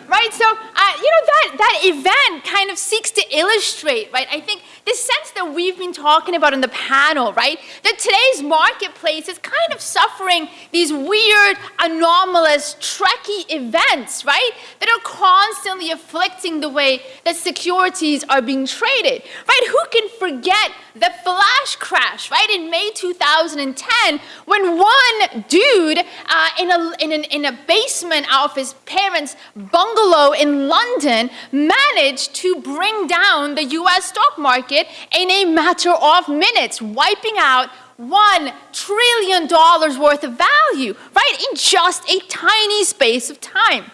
right? So, uh, you know, that, that event kind of seeks to illustrate, right? I think the sense that we've been talking about in the panel, right? That today's marketplace is kind of suffering these weird, anomalous, trekky events, right? That are constantly afflicting the way that securities are being traded, right? Who can forget the flash crash, right, in May 2010, when one dude uh, in, a, in, an, in a basement of his parents' bungalow in London managed to bring down the US stock market in a matter of minutes, wiping out one trillion dollars worth of value, right, in just a tiny space of time.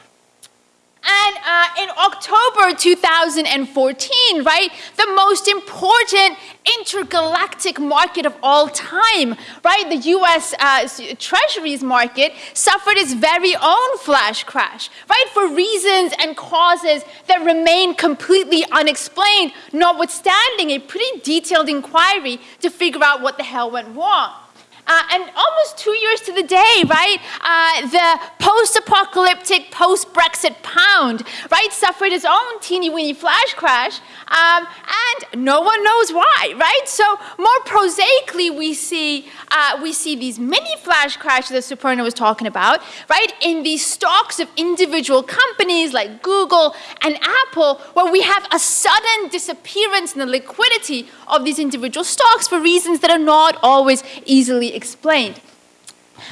And uh, in October 2014, right, the most important intergalactic market of all time, right, the US uh, Treasuries market suffered its very own flash crash, right, for reasons and causes that remain completely unexplained, notwithstanding a pretty detailed inquiry to figure out what the hell went wrong. Uh, and almost two years to the day, right, uh, the post-apocalyptic, post-Brexit pound, right, suffered its own teeny-weeny flash crash, um, and no one knows why, right? So more prosaically, we see, uh, we see these mini flash crashes that Suparna was talking about, right, in the stocks of individual companies like Google and Apple, where we have a sudden disappearance in the liquidity of these individual stocks for reasons that are not always easily explained.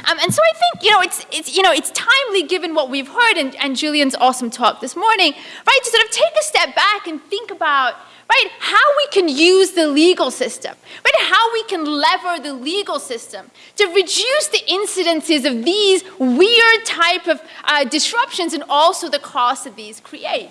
Um, and so I think, you know, it's, it's, you know, it's timely given what we've heard and, and Julian's awesome talk this morning, right, to sort of take a step back and think about, right, how we can use the legal system, right, how we can lever the legal system to reduce the incidences of these weird type of uh, disruptions and also the costs that these create.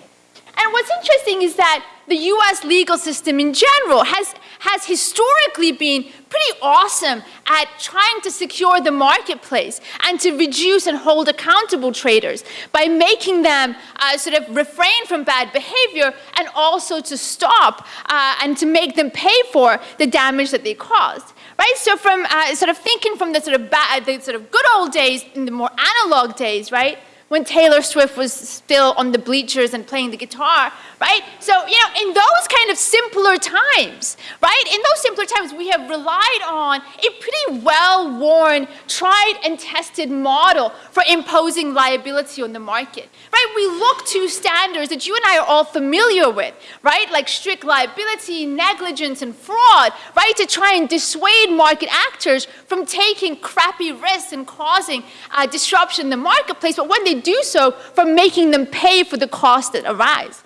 And what's interesting is that the US legal system in general has, has historically been pretty awesome at trying to secure the marketplace and to reduce and hold accountable traders by making them uh, sort of refrain from bad behavior and also to stop uh, and to make them pay for the damage that they caused. Right, so from uh, sort of thinking from the sort of bad, the sort of good old days, in the more analog days, right, when Taylor Swift was still on the bleachers and playing the guitar, right? So, you know, in those kind of simpler times, right? In those simpler times, we have relied on a pretty well-worn, tried and tested model for imposing liability on the market, right? We look to standards that you and I are all familiar with, right? Like strict liability, negligence, and fraud, right? To try and dissuade market actors from taking crappy risks and causing uh, disruption in the marketplace, but when they do so, from making them pay for the costs that arise.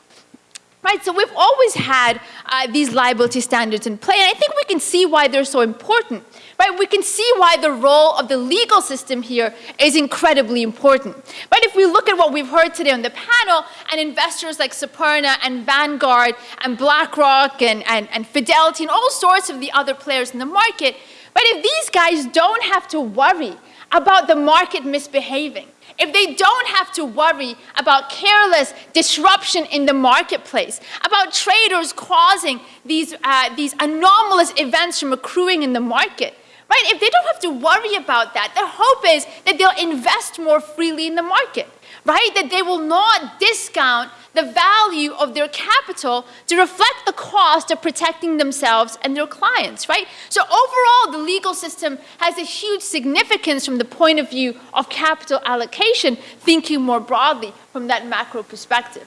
Right, so we've always had uh, these liability standards in play, and I think we can see why they're so important. Right, we can see why the role of the legal system here is incredibly important. But if we look at what we've heard today on the panel, and investors like Suparna and Vanguard and BlackRock and, and, and Fidelity and all sorts of the other players in the market, but if these guys don't have to worry about the market misbehaving, if they don't have to worry about careless disruption in the marketplace, about traders causing these, uh, these anomalous events from accruing in the market, right? If they don't have to worry about that, the hope is that they'll invest more freely in the market, right? That they will not discount the value of their capital to reflect the cost of protecting themselves and their clients, right? So overall, the legal system has a huge significance from the point of view of capital allocation, thinking more broadly from that macro perspective.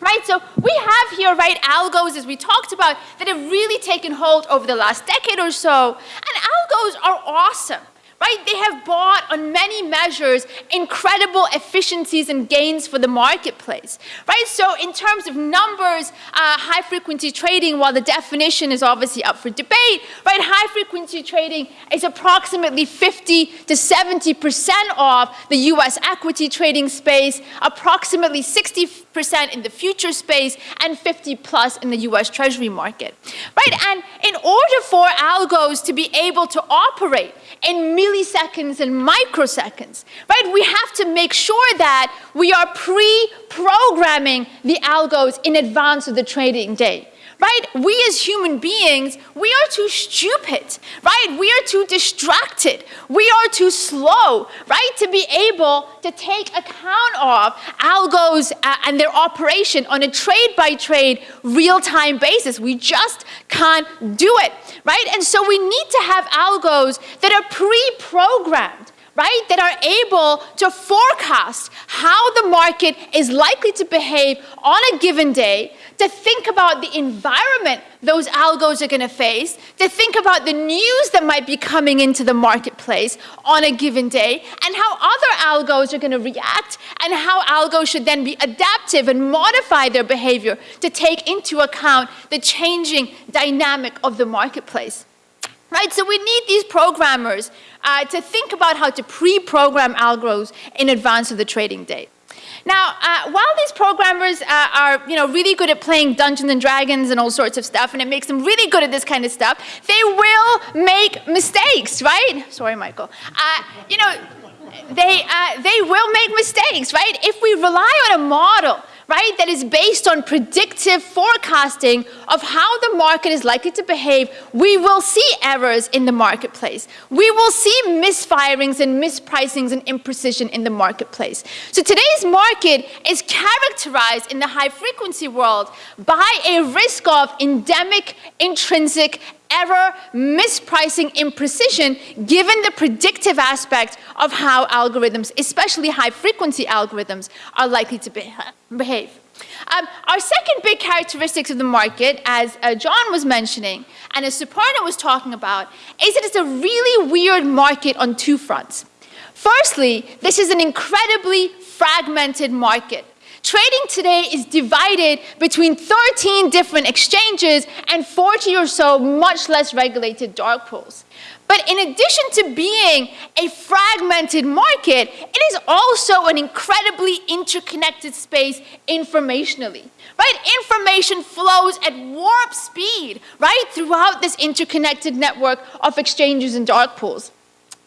Right, so we have here, right, algos, as we talked about, that have really taken hold over the last decade or so, and algos are awesome right? They have bought on many measures incredible efficiencies and gains for the marketplace, right? So in terms of numbers, uh, high frequency trading, while the definition is obviously up for debate, right? High frequency trading is approximately 50 to 70% of the US equity trading space, approximately 60% in the future space, and 50 plus in the US Treasury market, right? And in order for algos to be able to operate in milliseconds and microseconds, right? We have to make sure that we are pre-programming the algos in advance of the trading day right? We as human beings, we are too stupid, right? We are too distracted. We are too slow, right? To be able to take account of algos uh, and their operation on a trade by trade, real time basis. We just can't do it, right? And so we need to have algos that are pre programmed right, that are able to forecast how the market is likely to behave on a given day, to think about the environment those algos are going to face, to think about the news that might be coming into the marketplace on a given day, and how other algos are going to react, and how algos should then be adaptive and modify their behavior to take into account the changing dynamic of the marketplace. Right, so we need these programmers uh, to think about how to pre-program algos in advance of the trading day. Now, uh, while these programmers uh, are, you know, really good at playing Dungeons and Dragons and all sorts of stuff, and it makes them really good at this kind of stuff, they will make mistakes, right? Sorry, Michael. Uh, you know, they, uh, they will make mistakes, right? If we rely on a model right, that is based on predictive forecasting of how the market is likely to behave, we will see errors in the marketplace. We will see misfirings and mispricings and imprecision in the marketplace. So today's market is characterized in the high frequency world by a risk of endemic, intrinsic, error, mispricing, imprecision, given the predictive aspect of how algorithms, especially high frequency algorithms, are likely to [laughs] behave. Um, our second big characteristics of the market, as uh, John was mentioning, and as Suparna was talking about, is that it's a really weird market on two fronts. Firstly, this is an incredibly fragmented market. Trading today is divided between 13 different exchanges and 40 or so much less regulated dark pools. But in addition to being a fragmented market, it is also an incredibly interconnected space informationally, right? Information flows at warp speed, right, throughout this interconnected network of exchanges and dark pools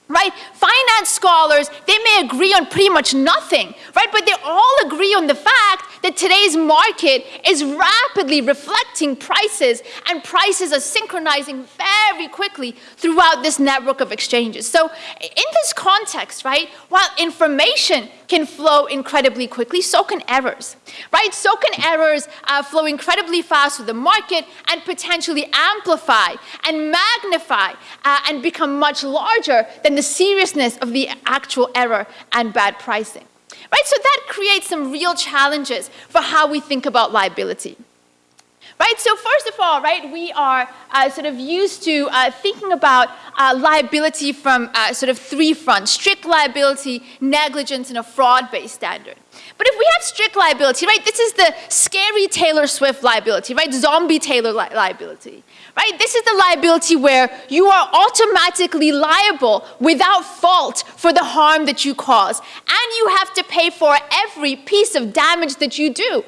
right? Finance scholars, they may agree on pretty much nothing, right? But they all agree on the fact that today's market is rapidly reflecting prices and prices are synchronizing very quickly throughout this network of exchanges. So in this context, right, while information can flow incredibly quickly, so can errors, right? So can errors uh, flow incredibly fast through the market and potentially amplify and magnify uh, and become much larger than the seriousness of the actual error and bad pricing. Right, so that creates some real challenges for how we think about liability. Right, so first of all, right, we are uh, sort of used to uh, thinking about uh, liability from uh, sort of three fronts, strict liability, negligence, and a fraud-based standard. But if we have strict liability, right, this is the scary Taylor Swift liability, right, zombie Taylor li liability, right? This is the liability where you are automatically liable without fault for the harm that you cause, and you have to pay for every piece of damage that you do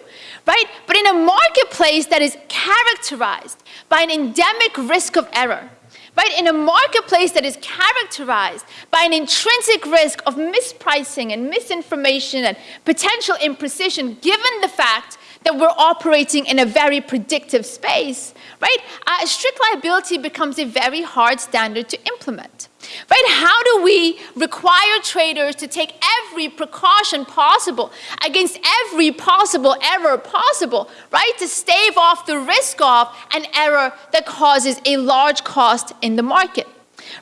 right? But in a marketplace that is characterized by an endemic risk of error, right? In a marketplace that is characterized by an intrinsic risk of mispricing and misinformation and potential imprecision, given the fact that we're operating in a very predictive space, right? Uh, strict liability becomes a very hard standard to implement. Right? How do we require traders to take every precaution possible against every possible error possible, right? To stave off the risk of an error that causes a large cost in the market.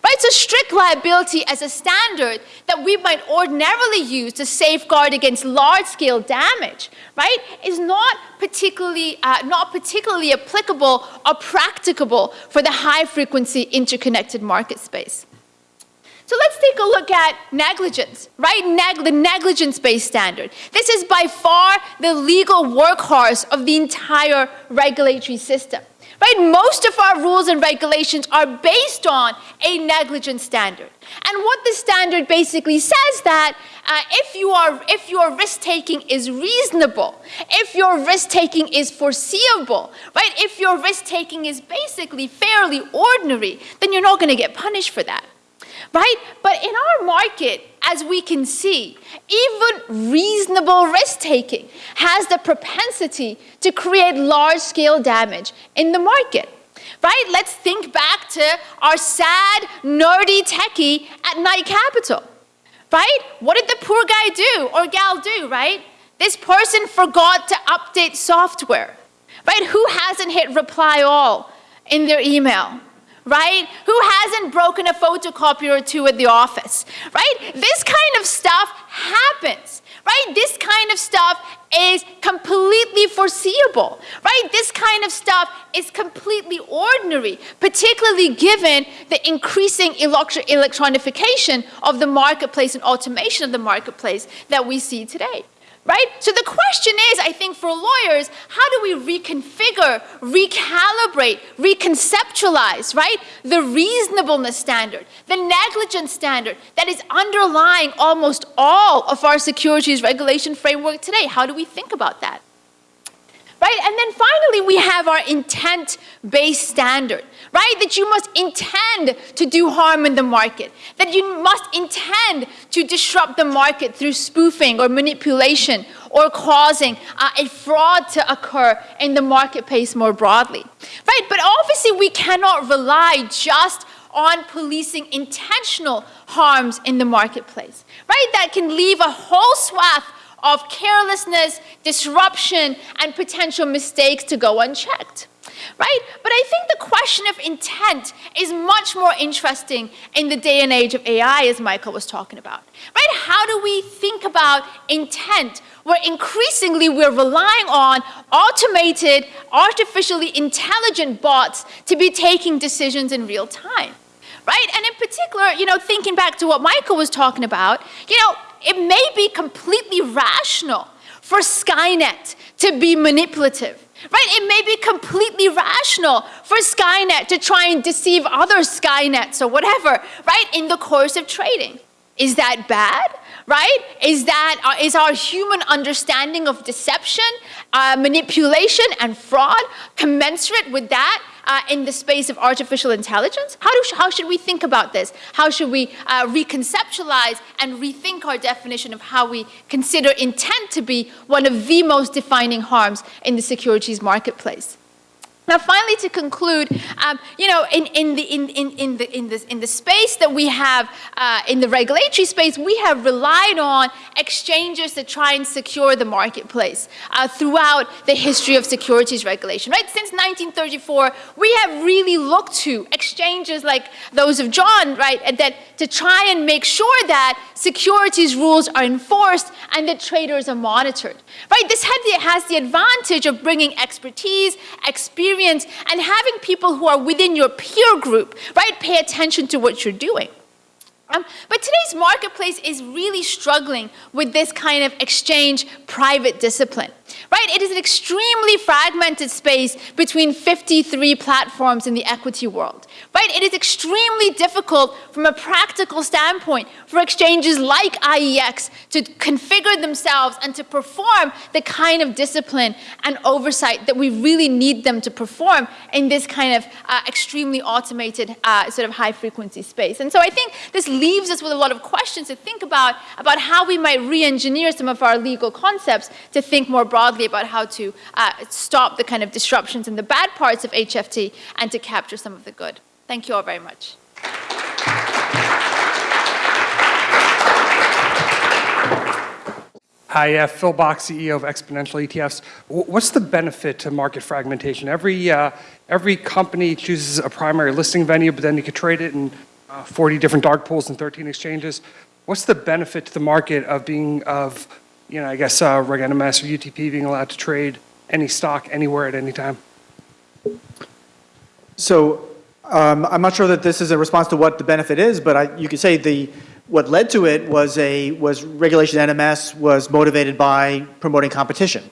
Right, so strict liability as a standard that we might ordinarily use to safeguard against large-scale damage, right, is not particularly, uh, not particularly applicable or practicable for the high-frequency interconnected market space. So let's take a look at negligence, right? Neg- the negligence-based standard. This is by far the legal workhorse of the entire regulatory system. Right? Most of our rules and regulations are based on a negligence standard. And what the standard basically says that uh, if you are if your risk taking is reasonable, if your risk taking is foreseeable, right? If your risk taking is basically fairly ordinary, then you're not going to get punished for that. Right? But in our market, as we can see, even reasonable risk taking has the propensity to create large scale damage in the market. Right? Let's think back to our sad, nerdy techie at Knight Capital. Right? What did the poor guy do or gal do, right? This person forgot to update software. Right? Who hasn't hit reply all in their email? Right? Who hasn't broken a photocopier or two at the office, right? This kind of stuff happens, right? This kind of stuff is completely foreseeable, right? This kind of stuff is completely ordinary, particularly given the increasing electro- electronification of the marketplace and automation of the marketplace that we see today right? So the question is, I think for lawyers, how do we reconfigure, recalibrate, reconceptualize, right? The reasonableness standard, the negligence standard that is underlying almost all of our securities regulation framework today. How do we think about that? Right? And then finally, we have our intent based standard, right? That you must intend to do harm in the market, that you must intend to disrupt the market through spoofing or manipulation or causing uh, a fraud to occur in the marketplace more broadly, right? But obviously, we cannot rely just on policing intentional harms in the marketplace, right? That can leave a whole swath of carelessness, disruption, and potential mistakes to go unchecked. Right? But I think the question of intent is much more interesting in the day and age of AI, as Michael was talking about. Right? How do we think about intent where increasingly we're relying on automated, artificially intelligent bots to be taking decisions in real time? Right? And in particular, you know, thinking back to what Michael was talking about, you know, it may be completely rational for Skynet to be manipulative. Right? It may be completely rational for Skynet to try and deceive other Skynets or whatever, right, in the course of trading. Is that bad? Right? Is that uh, is our human understanding of deception, uh, manipulation, and fraud commensurate with that uh, in the space of artificial intelligence? How, do, how should we think about this? How should we uh, reconceptualize and rethink our definition of how we consider intent to be one of the most defining harms in the securities marketplace? Now, finally, to conclude, um, you know, in, in, the, in, in, in, the, in, the, in the space that we have, uh, in the regulatory space, we have relied on exchanges to try and secure the marketplace uh, throughout the history of securities regulation, right? Since 1934, we have really looked to exchanges like those of John, right, and that to try and make sure that securities rules are enforced and that traders are monitored, right? This the, has the advantage of bringing expertise, experience, and having people who are within your peer group, right, pay attention to what you're doing. Um, but today's marketplace is really struggling with this kind of exchange private discipline, right? It is an extremely fragmented space between 53 platforms in the equity world, right? It is extremely difficult from a practical standpoint for exchanges like IEX to configure themselves and to perform the kind of discipline and oversight that we really need them to perform in this kind of uh, extremely automated uh, sort of high frequency space. And so I think this leaves us with a lot of questions to think about, about how we might re-engineer some of our legal concepts to think more broadly about how to uh, stop the kind of disruptions and the bad parts of HFT and to capture some of the good. Thank you all very much. Hi, uh, Phil Bak, CEO of Exponential ETFs. W- What's the benefit to market fragmentation? Every, uh, every company chooses a primary listing venue, but then you could trade it in uh, 40 different dark pools and 13 exchanges. What's the benefit to the market of being, of, you know, I guess, uh, Reg NMS or UTP being allowed to trade any stock anywhere at any time? So Um, I'm not sure that this is a response to what the benefit is, but I, you could say the, what led to it was a, was regulation NMS was motivated by promoting competition.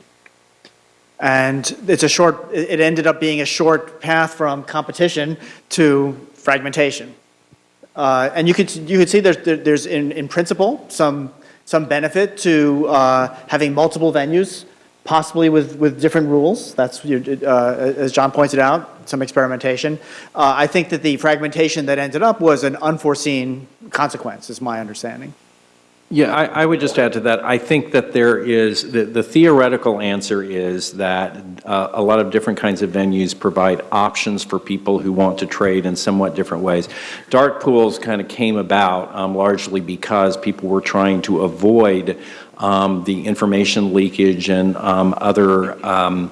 And it's a short, it ended up being a short path from competition to fragmentation. Uh, And you could, you could see there's, there's in, in principle, some, some benefit to uh, having multiple venues, possibly with, with different rules. That's, uh, as John pointed out, some experimentation. Uh, I think that the fragmentation that ended up was an unforeseen consequence, is my understanding. Yeah, I, I would just add to that, I think that there is, the, the theoretical answer is that uh, a lot of different kinds of venues provide options for people who want to trade in somewhat different ways. Dark pools kind of came about um, largely because people were trying to avoid um, the information leakage and um, other um,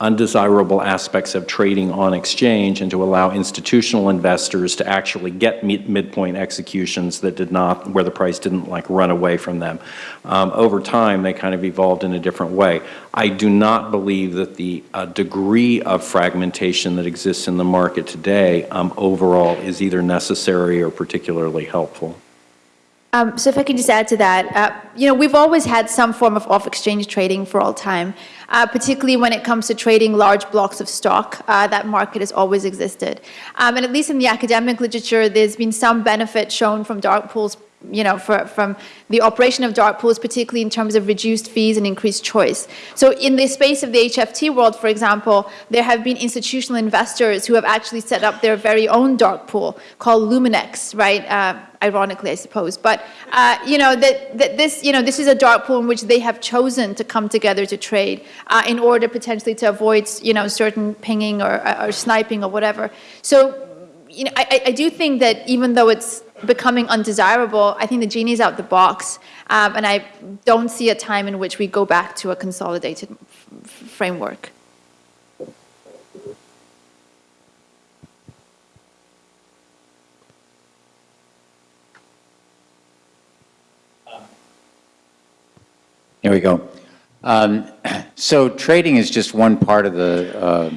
undesirable aspects of trading on exchange and to allow institutional investors to actually get mid- midpoint executions that did not, where the price didn't like run away from them. Um, over time, they kind of evolved in a different way. I do not believe that the uh, degree of fragmentation that exists in the market today um, overall is either necessary or particularly helpful. Um, so if I can just add to that, uh, you know, we've always had some form of off-exchange trading for all time, uh, particularly when it comes to trading large blocks of stock. Uh, that market has always existed. Um, and at least in the academic literature, there's been some benefit shown from dark pools, you know, for, from the operation of dark pools, particularly in terms of reduced fees and increased choice. So in the space of the HFT world, for example, there have been institutional investors who have actually set up their very own dark pool called Luminex, right? Uh, ironically, I suppose. But uh, you know that, that this you know this is a dark pool in which they have chosen to come together to trade uh, in order potentially to avoid you know certain pinging or, or sniping or whatever. So you know I, I do think that even though it's becoming undesirable, I think the genie's out the box, um, and I don't see a time in which we go back to a consolidated framework. Here we go. Um, [clears throat] So trading is just one part of the, uh,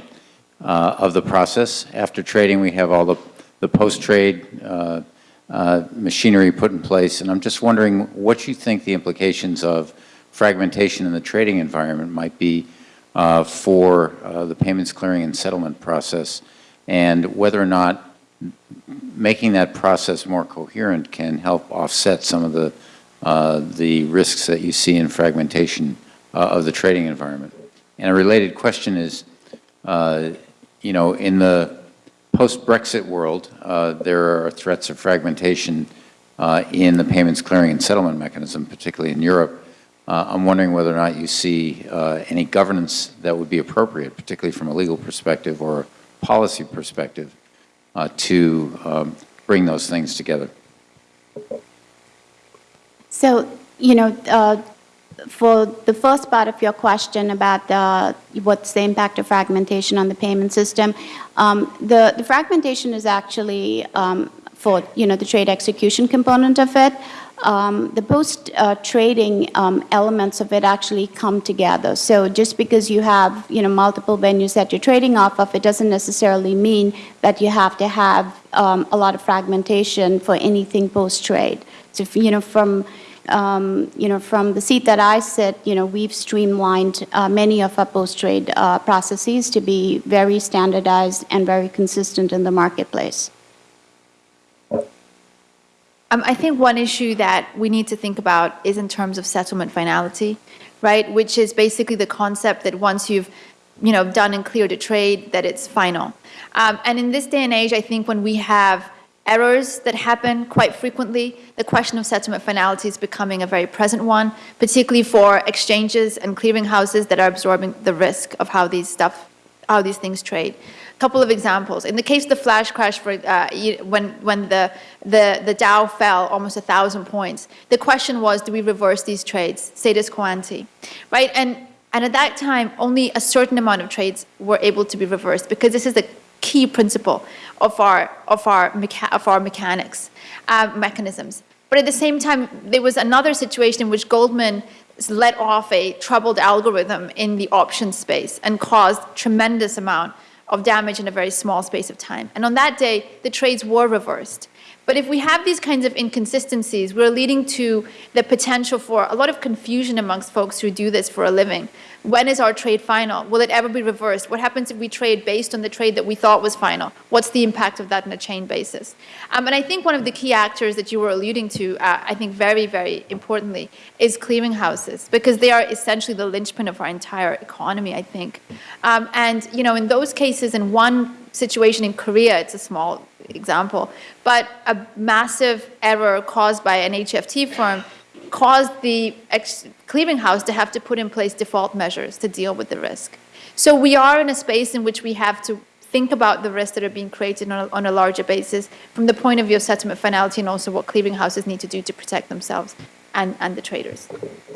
uh, of the process. After trading, we have all the, the post-trade uh, uh, machinery put in place, and I'm just wondering what you think the implications of fragmentation in the trading environment might be uh, for uh, the payments clearing and settlement process, and whether or not making that process more coherent can help offset some of the, uh, the risks that you see in fragmentation uh, of the trading environment. And a related question is, you know, in the post-Brexit world, uh, there are threats of fragmentation uh, in the payments clearing and settlement mechanism, particularly in Europe. Uh, I'm wondering whether or not you see any governance that would be appropriate, particularly from a legal perspective or a policy perspective, to um, bring those things together. So, you know, for the first part of your question about the, what's the impact of fragmentation on the payment system, um, the, the fragmentation is actually um, for, you know, the trade execution component of it. Um, the post-trading um, elements of it actually come together. So just because you have, you know, multiple venues that you're trading off of, it doesn't necessarily mean that you have to have um, a lot of fragmentation for anything post-trade. So, if, you know, from um, you know, from the seat that I sit, you know, we've streamlined uh, many of our post-trade uh, processes to be very standardized and very consistent in the marketplace. Um, I think one issue that we need to think about is in terms of settlement finality, right? Which is basically the concept that once you've, you know, done and cleared a trade, that it's final. Um, and in this day and age, I think when we have errors that happen quite frequently, the question of settlement finality is becoming a very present one, particularly for exchanges and clearinghouses that are absorbing the risk of how these stuff, how these things trade. A couple of examples. In the case of the flash crash, for, uh, when, when the, the, the Dow fell almost a thousand points, the question was, do we reverse these trades, status quo ante, right? And, and at that time, only a certain amount of trades were able to be reversed because this is the key principle of our, of our, mecha of our mechanics, uh, mechanisms. But at the same time, there was another situation in which Goldman let off a troubled algorithm in the option space and caused tremendous amount of damage in a very small space of time. And on that day, the trades were reversed. But if we have these kinds of inconsistencies, we're leading to the potential for a lot of confusion amongst folks who do this for a living. When is our trade final? Will it ever be reversed? What happens if we trade based on the trade that we thought was final? What's the impact of that on a chain basis? Um, and I think one of the key actors that you were alluding to, uh, I think very, very importantly, is clearinghouses, because they are essentially the linchpin of our entire economy, I think. Um, and, you know, in those cases, in one situation in Korea, it's a small example, but a massive error caused by an HFT firm caused the clearinghouse to have to put in place default measures to deal with the risk. So we are in a space in which we have to think about the risks that are being created on a, on a larger basis from the point of view of settlement finality and also what clearinghouses need to do to protect themselves and, and the traders.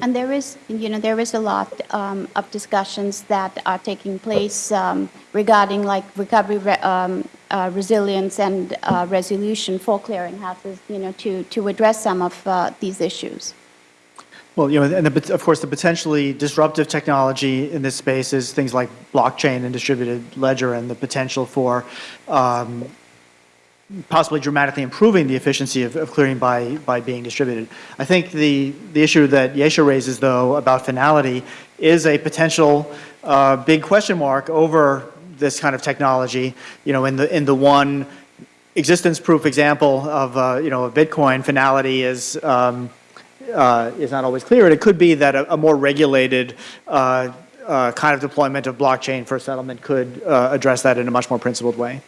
And there is, you know, there is a lot um, of discussions that are taking place um, regarding like recovery, re- um, uh, resilience and uh, resolution for clearinghouses, you know, to, to address some of uh, these issues. Well, you know, and the, of course, the potentially disruptive technology in this space is things like blockchain and distributed ledger and the potential for um, possibly dramatically improving the efficiency of, of clearing by, by being distributed. I think the, the issue that Yesha raises, though, about finality is a potential uh, big question mark over this kind of technology. You know, in the, in the one existence proof example of, uh, you know, of Bitcoin, finality is, um, uh, is not always clear. And it could be that a, a more regulated uh, uh, kind of deployment of blockchain for settlement could uh, address that in a much more principled way.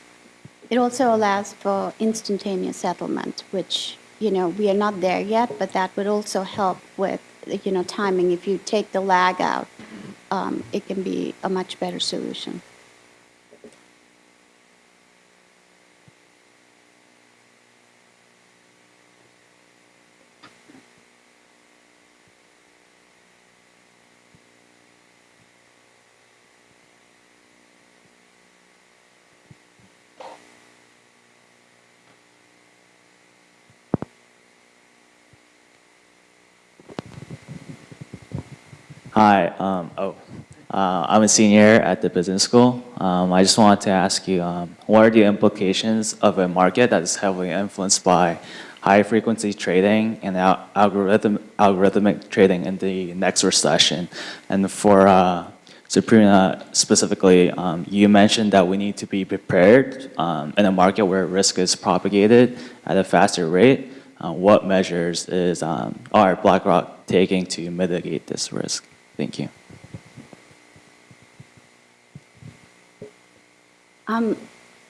It also allows for instantaneous settlement, which, you know, we are not there yet, but that would also help with, you know, timing. If you take the lag out, um, it can be a much better solution. Hi. Um, oh, uh, I'm a senior at the business school. Um, I just wanted to ask you, um, what are the implications of a market that is heavily influenced by high-frequency trading and al- algorithm, algorithmic trading in the next recession? And for uh, Sabrina specifically, um, you mentioned that we need to be prepared um, in a market where risk is propagated at a faster rate. Uh, what measures is um, are BlackRock taking to mitigate this risk? Thank you. Um,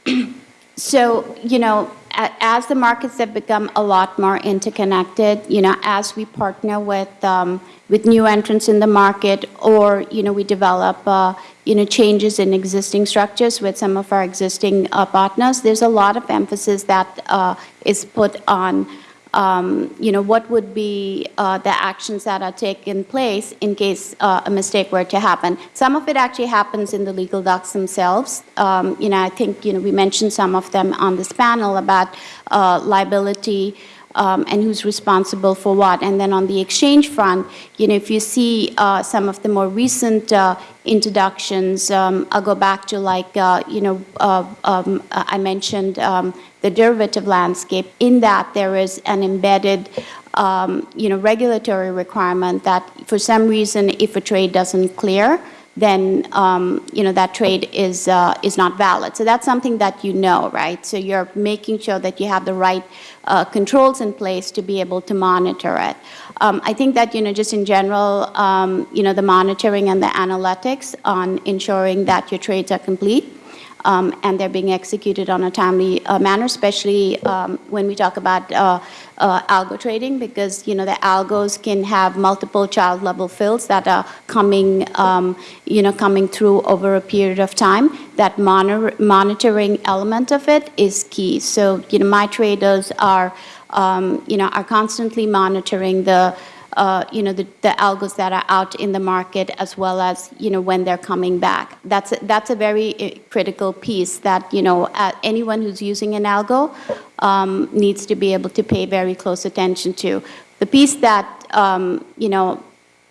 [clears throat] So, you know, as the markets have become a lot more interconnected, you know, as we partner with, um, with new entrants in the market, or, you know, we develop, uh, you know, changes in existing structures with some of our existing uh, partners, there's a lot of emphasis that uh, is put on um, you know, what would be uh, the actions that are taken place in case uh, a mistake were to happen. Some of it actually happens in the legal docs themselves. Um, you know, I think, you know, we mentioned some of them on this panel about uh, liability um, and who's responsible for what. And then on the exchange front, you know, if you see uh, some of the more recent uh, introductions, um, I'll go back to like, uh, you know, uh, um, I mentioned um, the derivative landscape. In that, there is an embedded, um, you know, regulatory requirement that for some reason, if a trade doesn't clear, then um, you know that trade is uh, is not valid. So that's something that you know, right? So you're making sure that you have the right uh, controls in place to be able to monitor it. Um, I think that you know just in general, um, you know the monitoring and the analytics on ensuring that your trades are complete. Um, and they're being executed on a timely uh, manner, especially um, when we talk about uh, uh, algo trading, because you know the algos can have multiple child level fills that are coming, um, you know, coming through over a period of time. That monitor, monitoring element of it is key. So you know, my traders are, um, you know, are constantly monitoring the uh, you know, the, the algos that are out in the market as well as, you know, when they're coming back. That's a, that's a very uh, critical piece that, you know, uh, anyone who's using an algo um, needs to be able to pay very close attention to. The piece that, um, you know,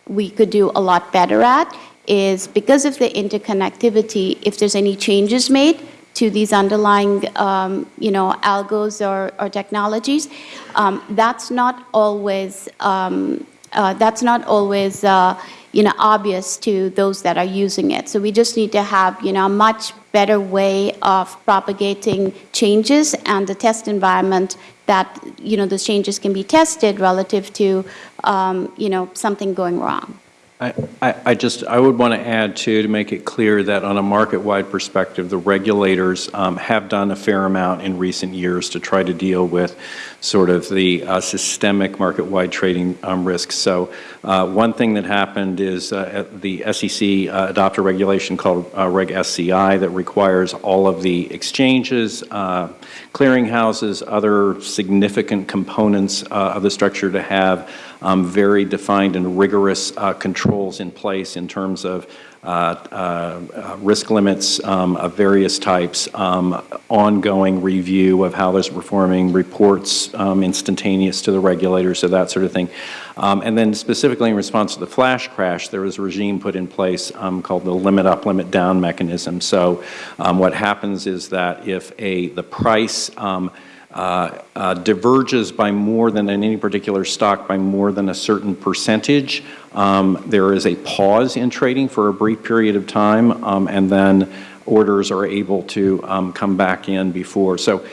we could do a lot better at is because of the interconnectivity, if there's any changes made to these underlying, um, you know, algos or, or technologies, um, that's not always, um, uh, that's not always, uh, you know, obvious to those that are using it. So we just need to have, you know, a much better way of propagating changes and the test environment that, you know, those changes can be tested relative to, um, you know, something going wrong. I, I just, I would want to add too, to make it clear that on a market-wide perspective, the regulators um, have done a fair amount in recent years to try to deal with sort of the uh, systemic market-wide trading um, risks. So uh, one thing that happened is uh, the SEC uh, adopted a regulation called uh, Reg SCI that requires all of the exchanges, uh, clearinghouses, other significant components uh, of the structure to have um, very defined and rigorous uh, controls in place in terms of uh, uh, uh, risk limits um, of various types, um, ongoing review of how those are performing, reports um, instantaneous to the regulators, so that sort of thing. Um, and then specifically in response to the flash crash, there was a regime put in place called the limit up, limit down mechanism. So what happens is that if a the price um, uh, uh, diverges by more than in any particular stock by more than a certain percentage, um, there is a pause in trading for a brief period of time, um, and then orders are able to um, come back in before. So,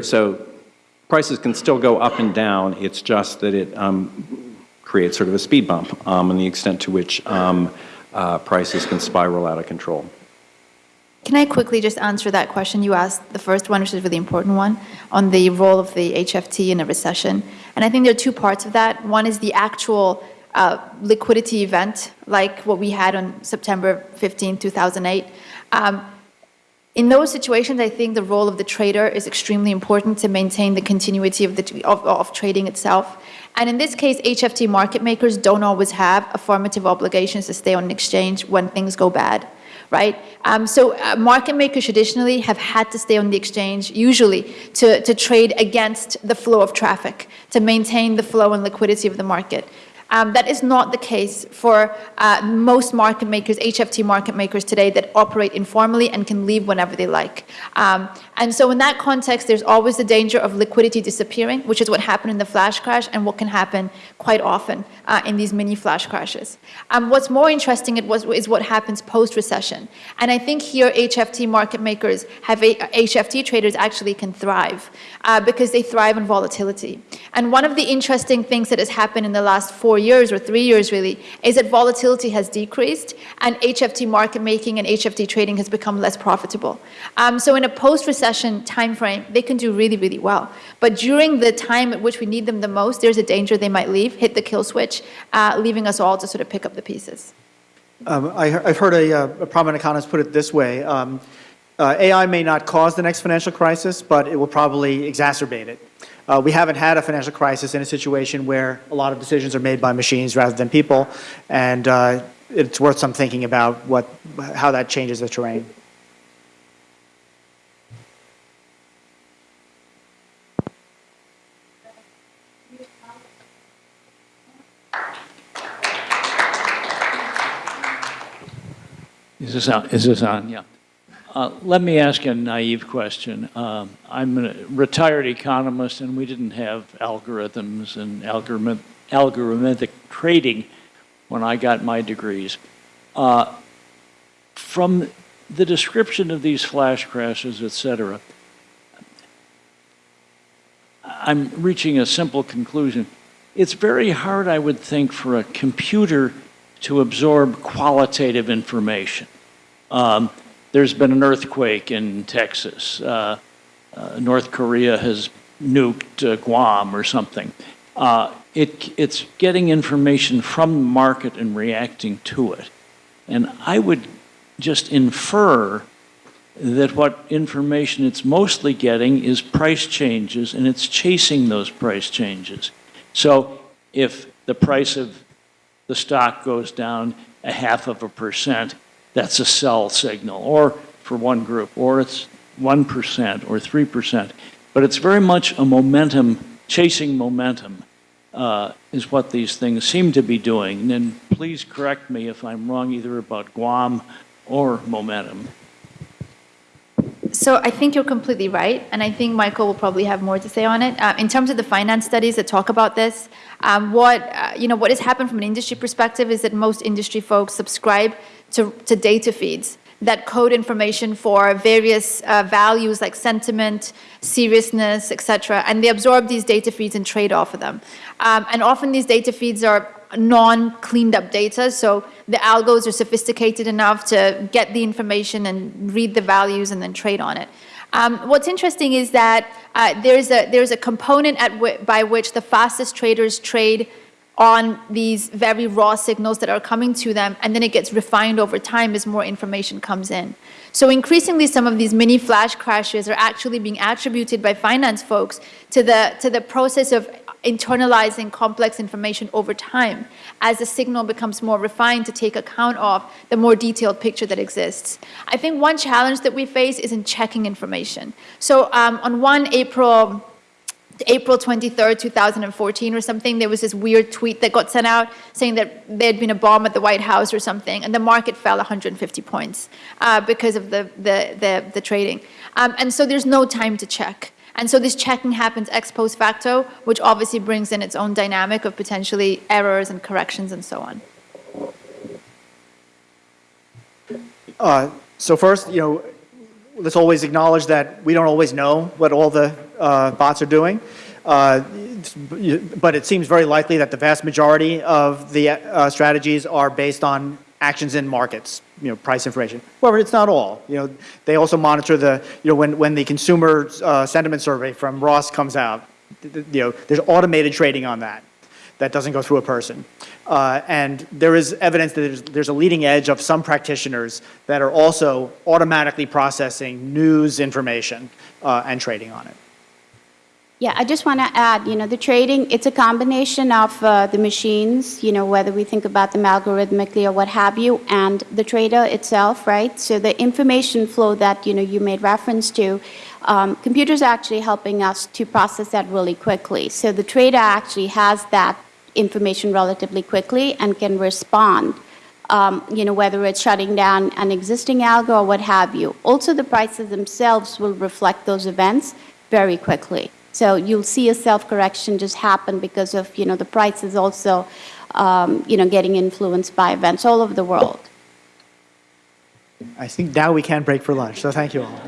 so prices can still go up and down. It's just that it um, creates sort of a speed bump um, and the extent to which um, uh, prices can spiral out of control. Can I quickly just answer that question you asked, the first one, which is a really important one, on the role of the HFT in a recession? And I think there are two parts of that. One is the actual uh, liquidity event, like what we had on September 15, 2008. Um, in those situations, I think the role of the trader is extremely important to maintain the continuity of, the, of, of trading itself. And in this case, HFT market makers don't always have affirmative obligations to stay on an exchange when things go bad right? Um, so uh, market makers traditionally have had to stay on the exchange, usually, to, to trade against the flow of traffic, to maintain the flow and liquidity of the market. Um, that is not the case for uh, most market makers, HFT market makers today that operate informally and can leave whenever they like. Um, and so in that context, there's always the danger of liquidity disappearing, which is what happened in the flash crash and what can happen quite often uh, in these mini flash crashes. Um, what's more interesting is what happens post-recession. And I think here HFT market makers have a, HFT traders actually can thrive uh, because they thrive on volatility. And one of the interesting things that has happened in the last four years or three years really is that volatility has decreased and HFT market making and HFT trading has become less profitable. Um, so in a post-recession timeframe, they can do really, really well. But during the time at which we need them the most, there's a danger they might leave, hit the kill switch, uh, leaving us all to sort of pick up the pieces. Um, I, have heard a, uh, a, prominent economist put it this way. Um, uh, AI may not cause the next financial crisis, but it will probably exacerbate it. Uh, we haven't had a financial crisis in a situation where a lot of decisions are made by machines rather than people, and uh, it's worth some thinking about what, how that changes the terrain. Is this on? Is this on? Yeah. Uh, let me ask a naive question. Um, I'm a retired economist, and we didn't have algorithms and algorithm, algorithmic trading when I got my degrees. Uh, from the description of these flash crashes, et cetera, I'm reaching a simple conclusion. It's very hard, I would think, for a computer to absorb qualitative information. Um, there's been an earthquake in Texas. Uh, uh, North Korea has nuked uh, Guam or something. Uh, it, it's getting information from the market and reacting to it. And I would just infer that what information it's mostly getting is price changes and it's chasing those price changes. So if the price of the stock goes down a half of a percent, that's a sell signal, or for one group, or it's 1% or 3%. But it's very much a momentum, chasing momentum. uh, is what these things seem to be doing. And please correct me if I'm wrong either about Guam or momentum. So I think you're completely right, and I think Michael will probably have more to say on it. Uh, in terms of the finance studies that talk about this, um, what uh, you know, what has happened from an industry perspective is that most industry folks subscribe to, to data feeds that code information for various uh, values like sentiment, seriousness, etc., and they absorb these data feeds and trade off of them. Um, and often these data feeds are non-cleaned up data, so the algos are sophisticated enough to get the information and read the values and then trade on it. Um, what's interesting is that uh, there's, a, there's a component at by which the fastest traders trade on these very raw signals that are coming to them, and then it gets refined over time as more information comes in. So increasingly, some of these mini flash crashes are actually being attributed by finance folks to the, to the process of internalizing complex information over time as the signal becomes more refined to take account of the more detailed picture that exists. I think one challenge that we face is in checking information. So um, on one April April 23rd, 2014 or something, there was this weird tweet that got sent out saying that there had been a bomb at the White House or something, and the market fell 150 points uh, because of the, the, the, the trading. Um, and so there's no time to check. And so this checking happens ex post facto, which obviously brings in its own dynamic of potentially errors and corrections and so on. Uh, So first, you know, let's always acknowledge that we don't always know what all the bots are doing. Uh, But it seems very likely that the vast majority of the uh, strategies are based on actions in markets, you know, price information. However, it's not all. You know, they also monitor the, you know, when, when the consumer uh, sentiment survey from Ross comes out, you know, there's automated trading on that. That doesn't go through a person. Uh, and there is evidence that there's, there's a leading edge of some practitioners that are also automatically processing news information uh, and trading on it. Yeah, I just want to add, you know, the trading, it's a combination of uh, the machines, you know, whether we think about them algorithmically or what have you, and the trader itself, right? So the information flow that, you know, you made reference to, um, computers are actually helping us to process that really quickly. So the trader actually has that information relatively quickly and can respond, um, you know, whether it's shutting down an existing algo or what have you. Also, the prices themselves will reflect those events very quickly. So you'll see a self-correction just happen because of, you know, the prices also, um, you know, getting influenced by events all over the world. I think now we can break for lunch, so thank you all.